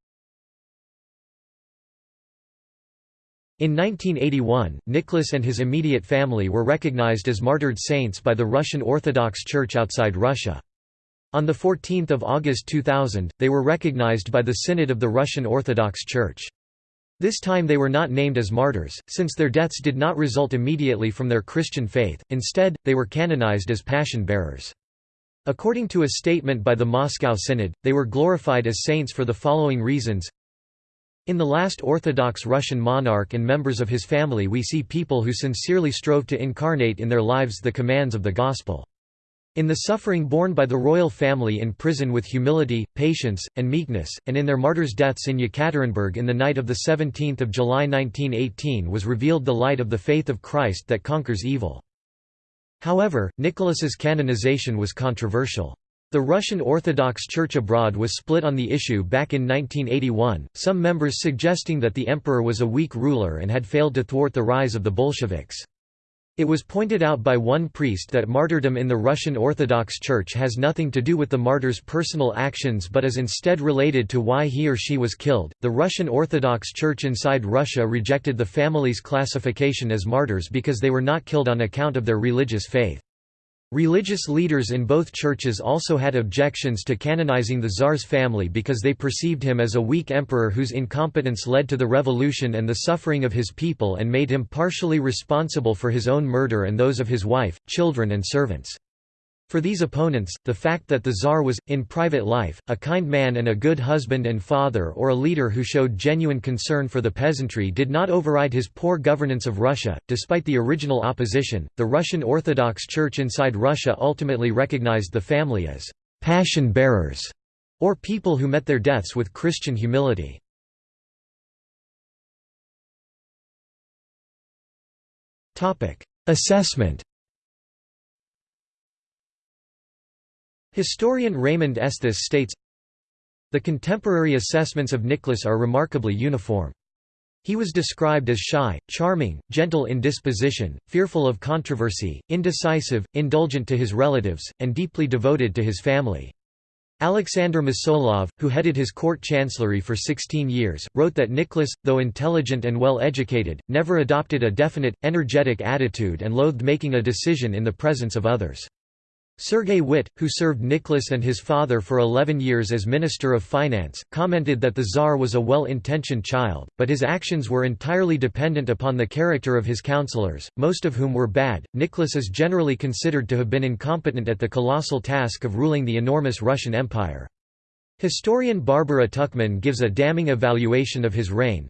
In 1981, Nicholas and his immediate family were recognized as martyred saints by the Russian Orthodox Church outside Russia. On 14 August 2000, they were recognized by the Synod of the Russian Orthodox Church. This time they were not named as martyrs, since their deaths did not result immediately from their Christian faith, instead, they were canonized as passion bearers. According to a statement by the Moscow Synod, they were glorified as saints for the following reasons in the last Orthodox Russian monarch and members of his family we see people who sincerely strove to incarnate in their lives the commands of the Gospel. In the suffering borne by the royal family in prison with humility, patience, and meekness, and in their martyrs' deaths in Yekaterinburg in the night of 17 July 1918 was revealed the light of the faith of Christ that conquers evil. However, Nicholas's canonization was controversial. The Russian Orthodox Church abroad was split on the issue back in 1981, some members suggesting that the emperor was a weak ruler and had failed to thwart the rise of the Bolsheviks. It was pointed out by one priest that martyrdom in the Russian Orthodox Church has nothing to do with the martyr's personal actions but is instead related to why he or she was killed. The Russian Orthodox Church inside Russia rejected the family's classification as martyrs because they were not killed on account of their religious faith. Religious leaders in both churches also had objections to canonizing the Tsar's family because they perceived him as a weak emperor whose incompetence led to the revolution and the suffering of his people and made him partially responsible for his own murder and those of his wife, children and servants. For these opponents, the fact that the Tsar was, in private life, a kind man and a good husband and father or a leader who showed genuine concern for the peasantry did not override his poor governance of Russia. Despite the original opposition, the Russian Orthodox Church inside Russia ultimately recognized the family as passion bearers, or people who met their deaths with Christian humility. Assessment Historian Raymond Esthus states, The contemporary assessments of Nicholas are remarkably uniform. He was described as shy, charming, gentle in disposition, fearful of controversy, indecisive, indulgent to his relatives, and deeply devoted to his family. Alexander Mosolov, who headed his court chancellery for 16 years, wrote that Nicholas, though intelligent and well educated, never adopted a definite, energetic attitude and loathed making a decision in the presence of others. Sergei Witte, who served Nicholas and his father for 11 years as Minister of Finance, commented that the Tsar was a well-intentioned child, but his actions were entirely dependent upon the character of his counselors, most of whom were bad. Nicholas is generally considered to have been incompetent at the colossal task of ruling the enormous Russian Empire. Historian Barbara Tuchman gives a damning evaluation of his reign.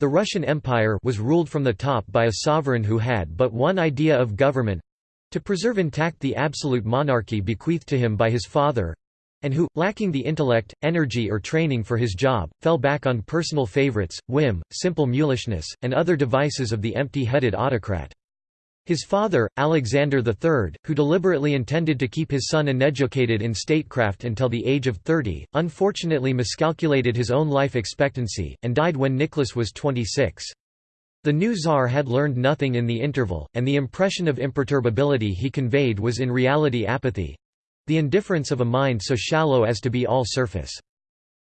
The Russian Empire was ruled from the top by a sovereign who had but one idea of government, to preserve intact the absolute monarchy bequeathed to him by his father and who, lacking the intellect, energy or training for his job, fell back on personal favorites, whim, simple mulishness, and other devices of the empty-headed autocrat. His father, Alexander III, who deliberately intended to keep his son uneducated in statecraft until the age of 30, unfortunately miscalculated his own life expectancy, and died when Nicholas was 26. The new czar had learned nothing in the interval, and the impression of imperturbability he conveyed was in reality apathy—the indifference of a mind so shallow as to be all surface.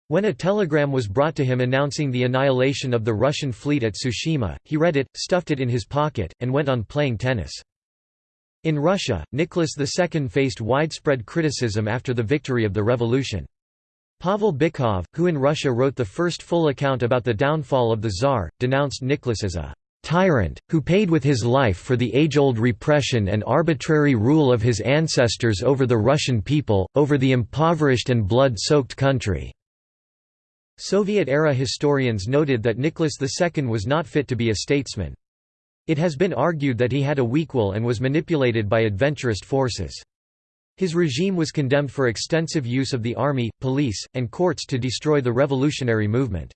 When a telegram was brought to him announcing the annihilation of the Russian fleet at Tsushima, he read it, stuffed it in his pocket, and went on playing tennis. In Russia, Nicholas II faced widespread criticism after the victory of the revolution. Pavel Bykov, who in Russia wrote the first full account about the downfall of the Tsar, denounced Nicholas as a tyrant, who paid with his life for the age-old repression and arbitrary rule of his ancestors over the Russian people, over the impoverished and blood-soaked country." Soviet-era historians noted that Nicholas II was not fit to be a statesman. It has been argued that he had a weak will and was manipulated by adventurist forces. His regime was condemned for extensive use of the army, police, and courts to destroy the revolutionary movement.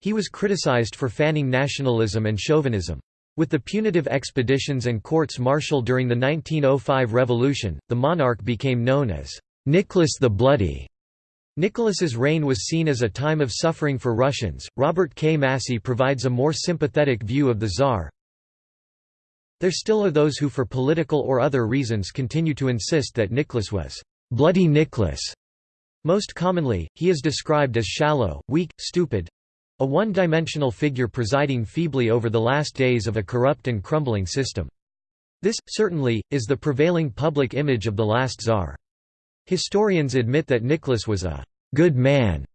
He was criticized for fanning nationalism and chauvinism. With the punitive expeditions and courts martial during the 1905 revolution, the monarch became known as Nicholas the Bloody. Nicholas's reign was seen as a time of suffering for Russians. Robert K. Massie provides a more sympathetic view of the Tsar. There still are those who for political or other reasons continue to insist that Nicholas was «bloody Nicholas». Most commonly, he is described as shallow, weak, stupid—a one-dimensional figure presiding feebly over the last days of a corrupt and crumbling system. This, certainly, is the prevailing public image of the last czar. Historians admit that Nicholas was a «good man»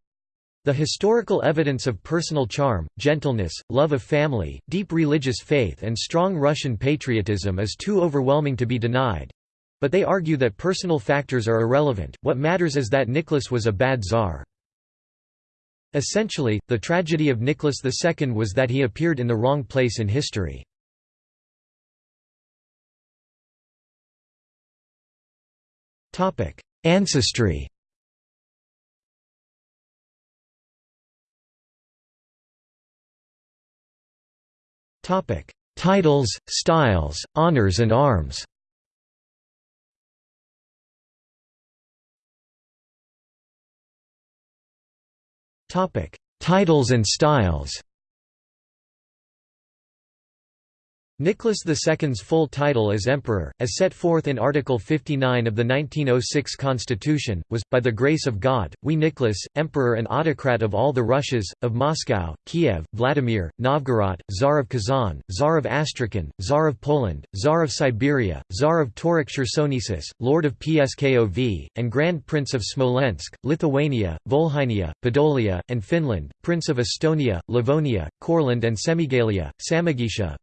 The historical evidence of personal charm, gentleness, love of family, deep religious faith and strong Russian patriotism is too overwhelming to be denied. But they argue that personal factors are irrelevant, what matters is that Nicholas was a bad czar. Essentially, the tragedy of Nicholas II was that he appeared in the wrong place in history. Ancestry Topic: Titles, styles, honors and arms. Topic: Titles and styles. Nicholas II's full title as emperor, as set forth in Article 59 of the 1906 Constitution, was, by the grace of God, we Nicholas, emperor and autocrat of all the Russias, of Moscow, Kiev, Vladimir, Novgorod, Tsar of Kazan, Tsar of Astrakhan, Tsar of Poland, Tsar of Siberia, Tsar of Tauric Chersonesus, Lord of Pskov, and Grand Prince of Smolensk, Lithuania, Volhynia, Podolia, and Finland, Prince of Estonia, Livonia, Courland and Semigalia, Samogitia,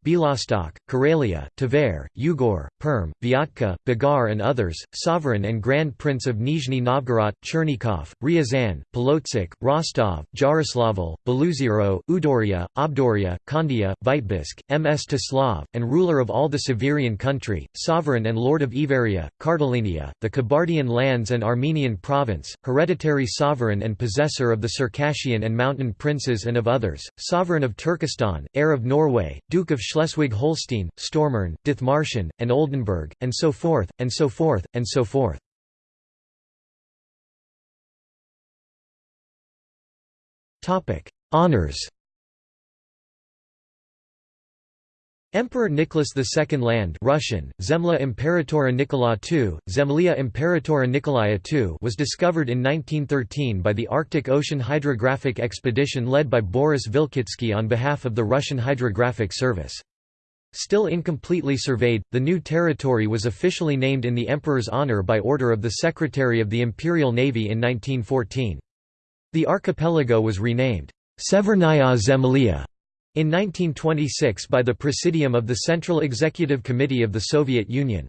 Karelia, Tver, Ugor, Perm, Vyatka, Bogar and others, Sovereign and Grand Prince of Nizhny Novgorod, Chernigov, Ryazan, Polotsk, Rostov, Jaroslavl, Beloozero, Udoria, Obdoria, Kondia, Vitebsk, Mstislav, and ruler of all the Severian country, sovereign and lord of Iveria, Kartalinia, the Kabardian lands and Armenian province, hereditary sovereign and possessor of the Circassian and mountain princes and of others, sovereign of Turkestan, heir of Norway, Duke of Schleswig-Holstein Holstein, Stormarn, Dithmarschen, and Oldenburg, and so forth, and so forth, and so forth. Honours Emperor Nicholas II Land Russian, Zemlya Imperatora Nikola II, Zemlya Imperatora Nikolaya II was discovered in 1913 by the Arctic Ocean Hydrographic Expedition led by Boris Vilkitsky on behalf of the Russian Hydrographic Service. Still incompletely surveyed, the new territory was officially named in the emperor's honor by order of the Secretary of the Imperial Navy in 1914. The archipelago was renamed Severnaya Zemlya in 1926 by the Presidium of the Central Executive Committee of the Soviet Union.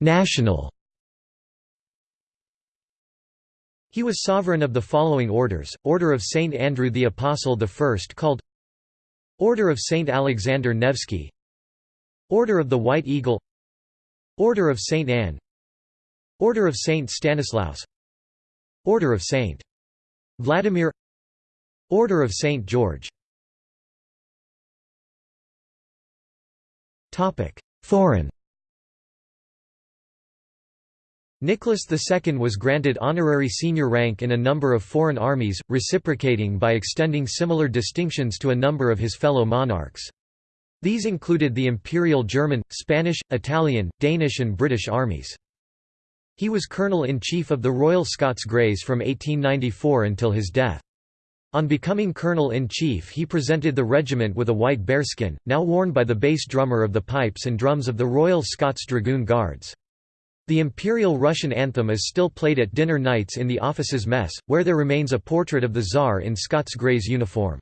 National He was sovereign of the following orders, Order of Saint Andrew the Apostle I called Order of Saint Alexander Nevsky Order of the White Eagle Order of Saint Anne Order of Saint Stanislaus Order of Saint Vladimir Order of Saint George. Foreign Nicholas II was granted honorary senior rank in a number of foreign armies, reciprocating by extending similar distinctions to a number of his fellow monarchs. These included the Imperial German, Spanish, Italian, Danish and British armies. He was Colonel-in-Chief of the Royal Scots Greys from 1894 until his death. On becoming Colonel-in-Chief he presented the regiment with a white bearskin, now worn by the bass drummer of the pipes and drums of the Royal Scots Dragoon Guards. The Imperial Russian anthem is still played at dinner nights in the office's mess, where there remains a portrait of the Tsar in Scots Greys uniform.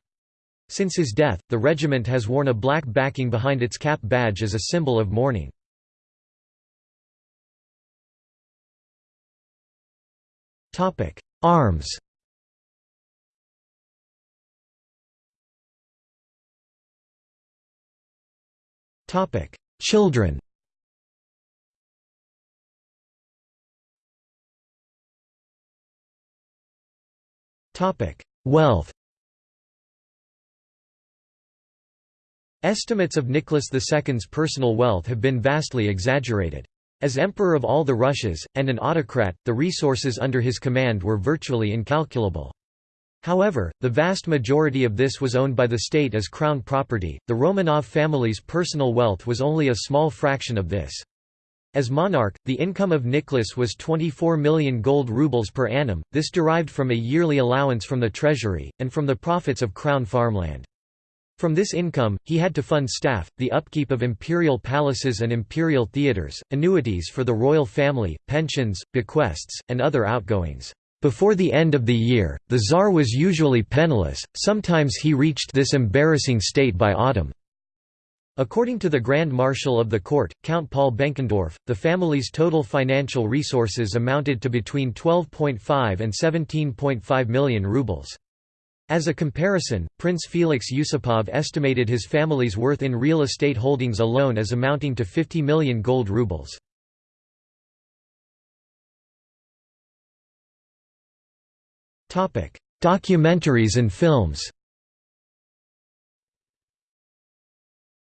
Since his death, the regiment has worn a black backing behind its cap badge as a symbol of mourning. Arms Children Wealth Estimates of Nicholas II's personal wealth have been vastly exaggerated. As Emperor of all the Russias, and an autocrat, the resources under his command were virtually incalculable. However, the vast majority of this was owned by the state as crown property. The Romanov family's personal wealth was only a small fraction of this. As monarch, the income of Nicholas was 24 million gold rubles per annum, this derived from a yearly allowance from the treasury, and from the profits of crown farmland. From this income, he had to fund staff, the upkeep of imperial palaces and imperial theatres, annuities for the royal family, pensions, bequests, and other outgoings. Before the end of the year, the Tsar was usually penniless, sometimes he reached this embarrassing state by autumn. According to the Grand Marshal of the court, Count Paul Benkendorf, the family's total financial resources amounted to between 12.5 and 17.5 million rubles. As a comparison, Prince Felix Yusupov estimated his family's worth in real estate holdings alone as amounting to 50 million gold rubles. Documentaries and films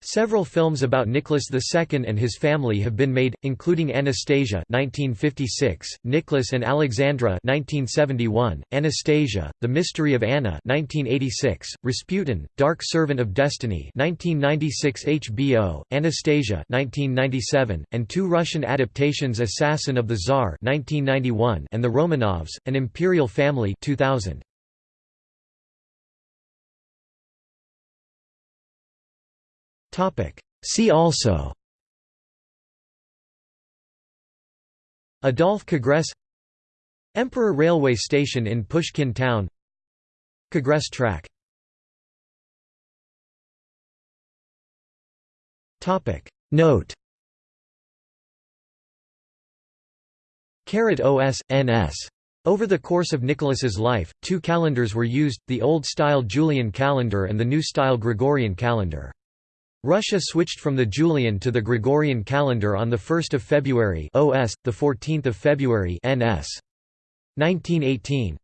Several films about Nicholas II and his family have been made, including Anastasia (1956), Nicholas and Alexandra (1971), Anastasia: The Mystery of Anna (1986), Rasputin: Dark Servant of Destiny (1996 HBO), Anastasia (1997), and two Russian adaptations: Assassin of the Tsar (1991) and The Romanovs: An Imperial Family (2000). See also. Adolf Congress Emperor Railway Station in Pushkin Town. Congress Track. Note. OS, NS. Over the course of Nicholas's life, two calendars were used, the old-style Julian calendar and the new-style Gregorian calendar. Russia switched from the Julian to the Gregorian calendar on 1 February OS, 14 February NS. 1918.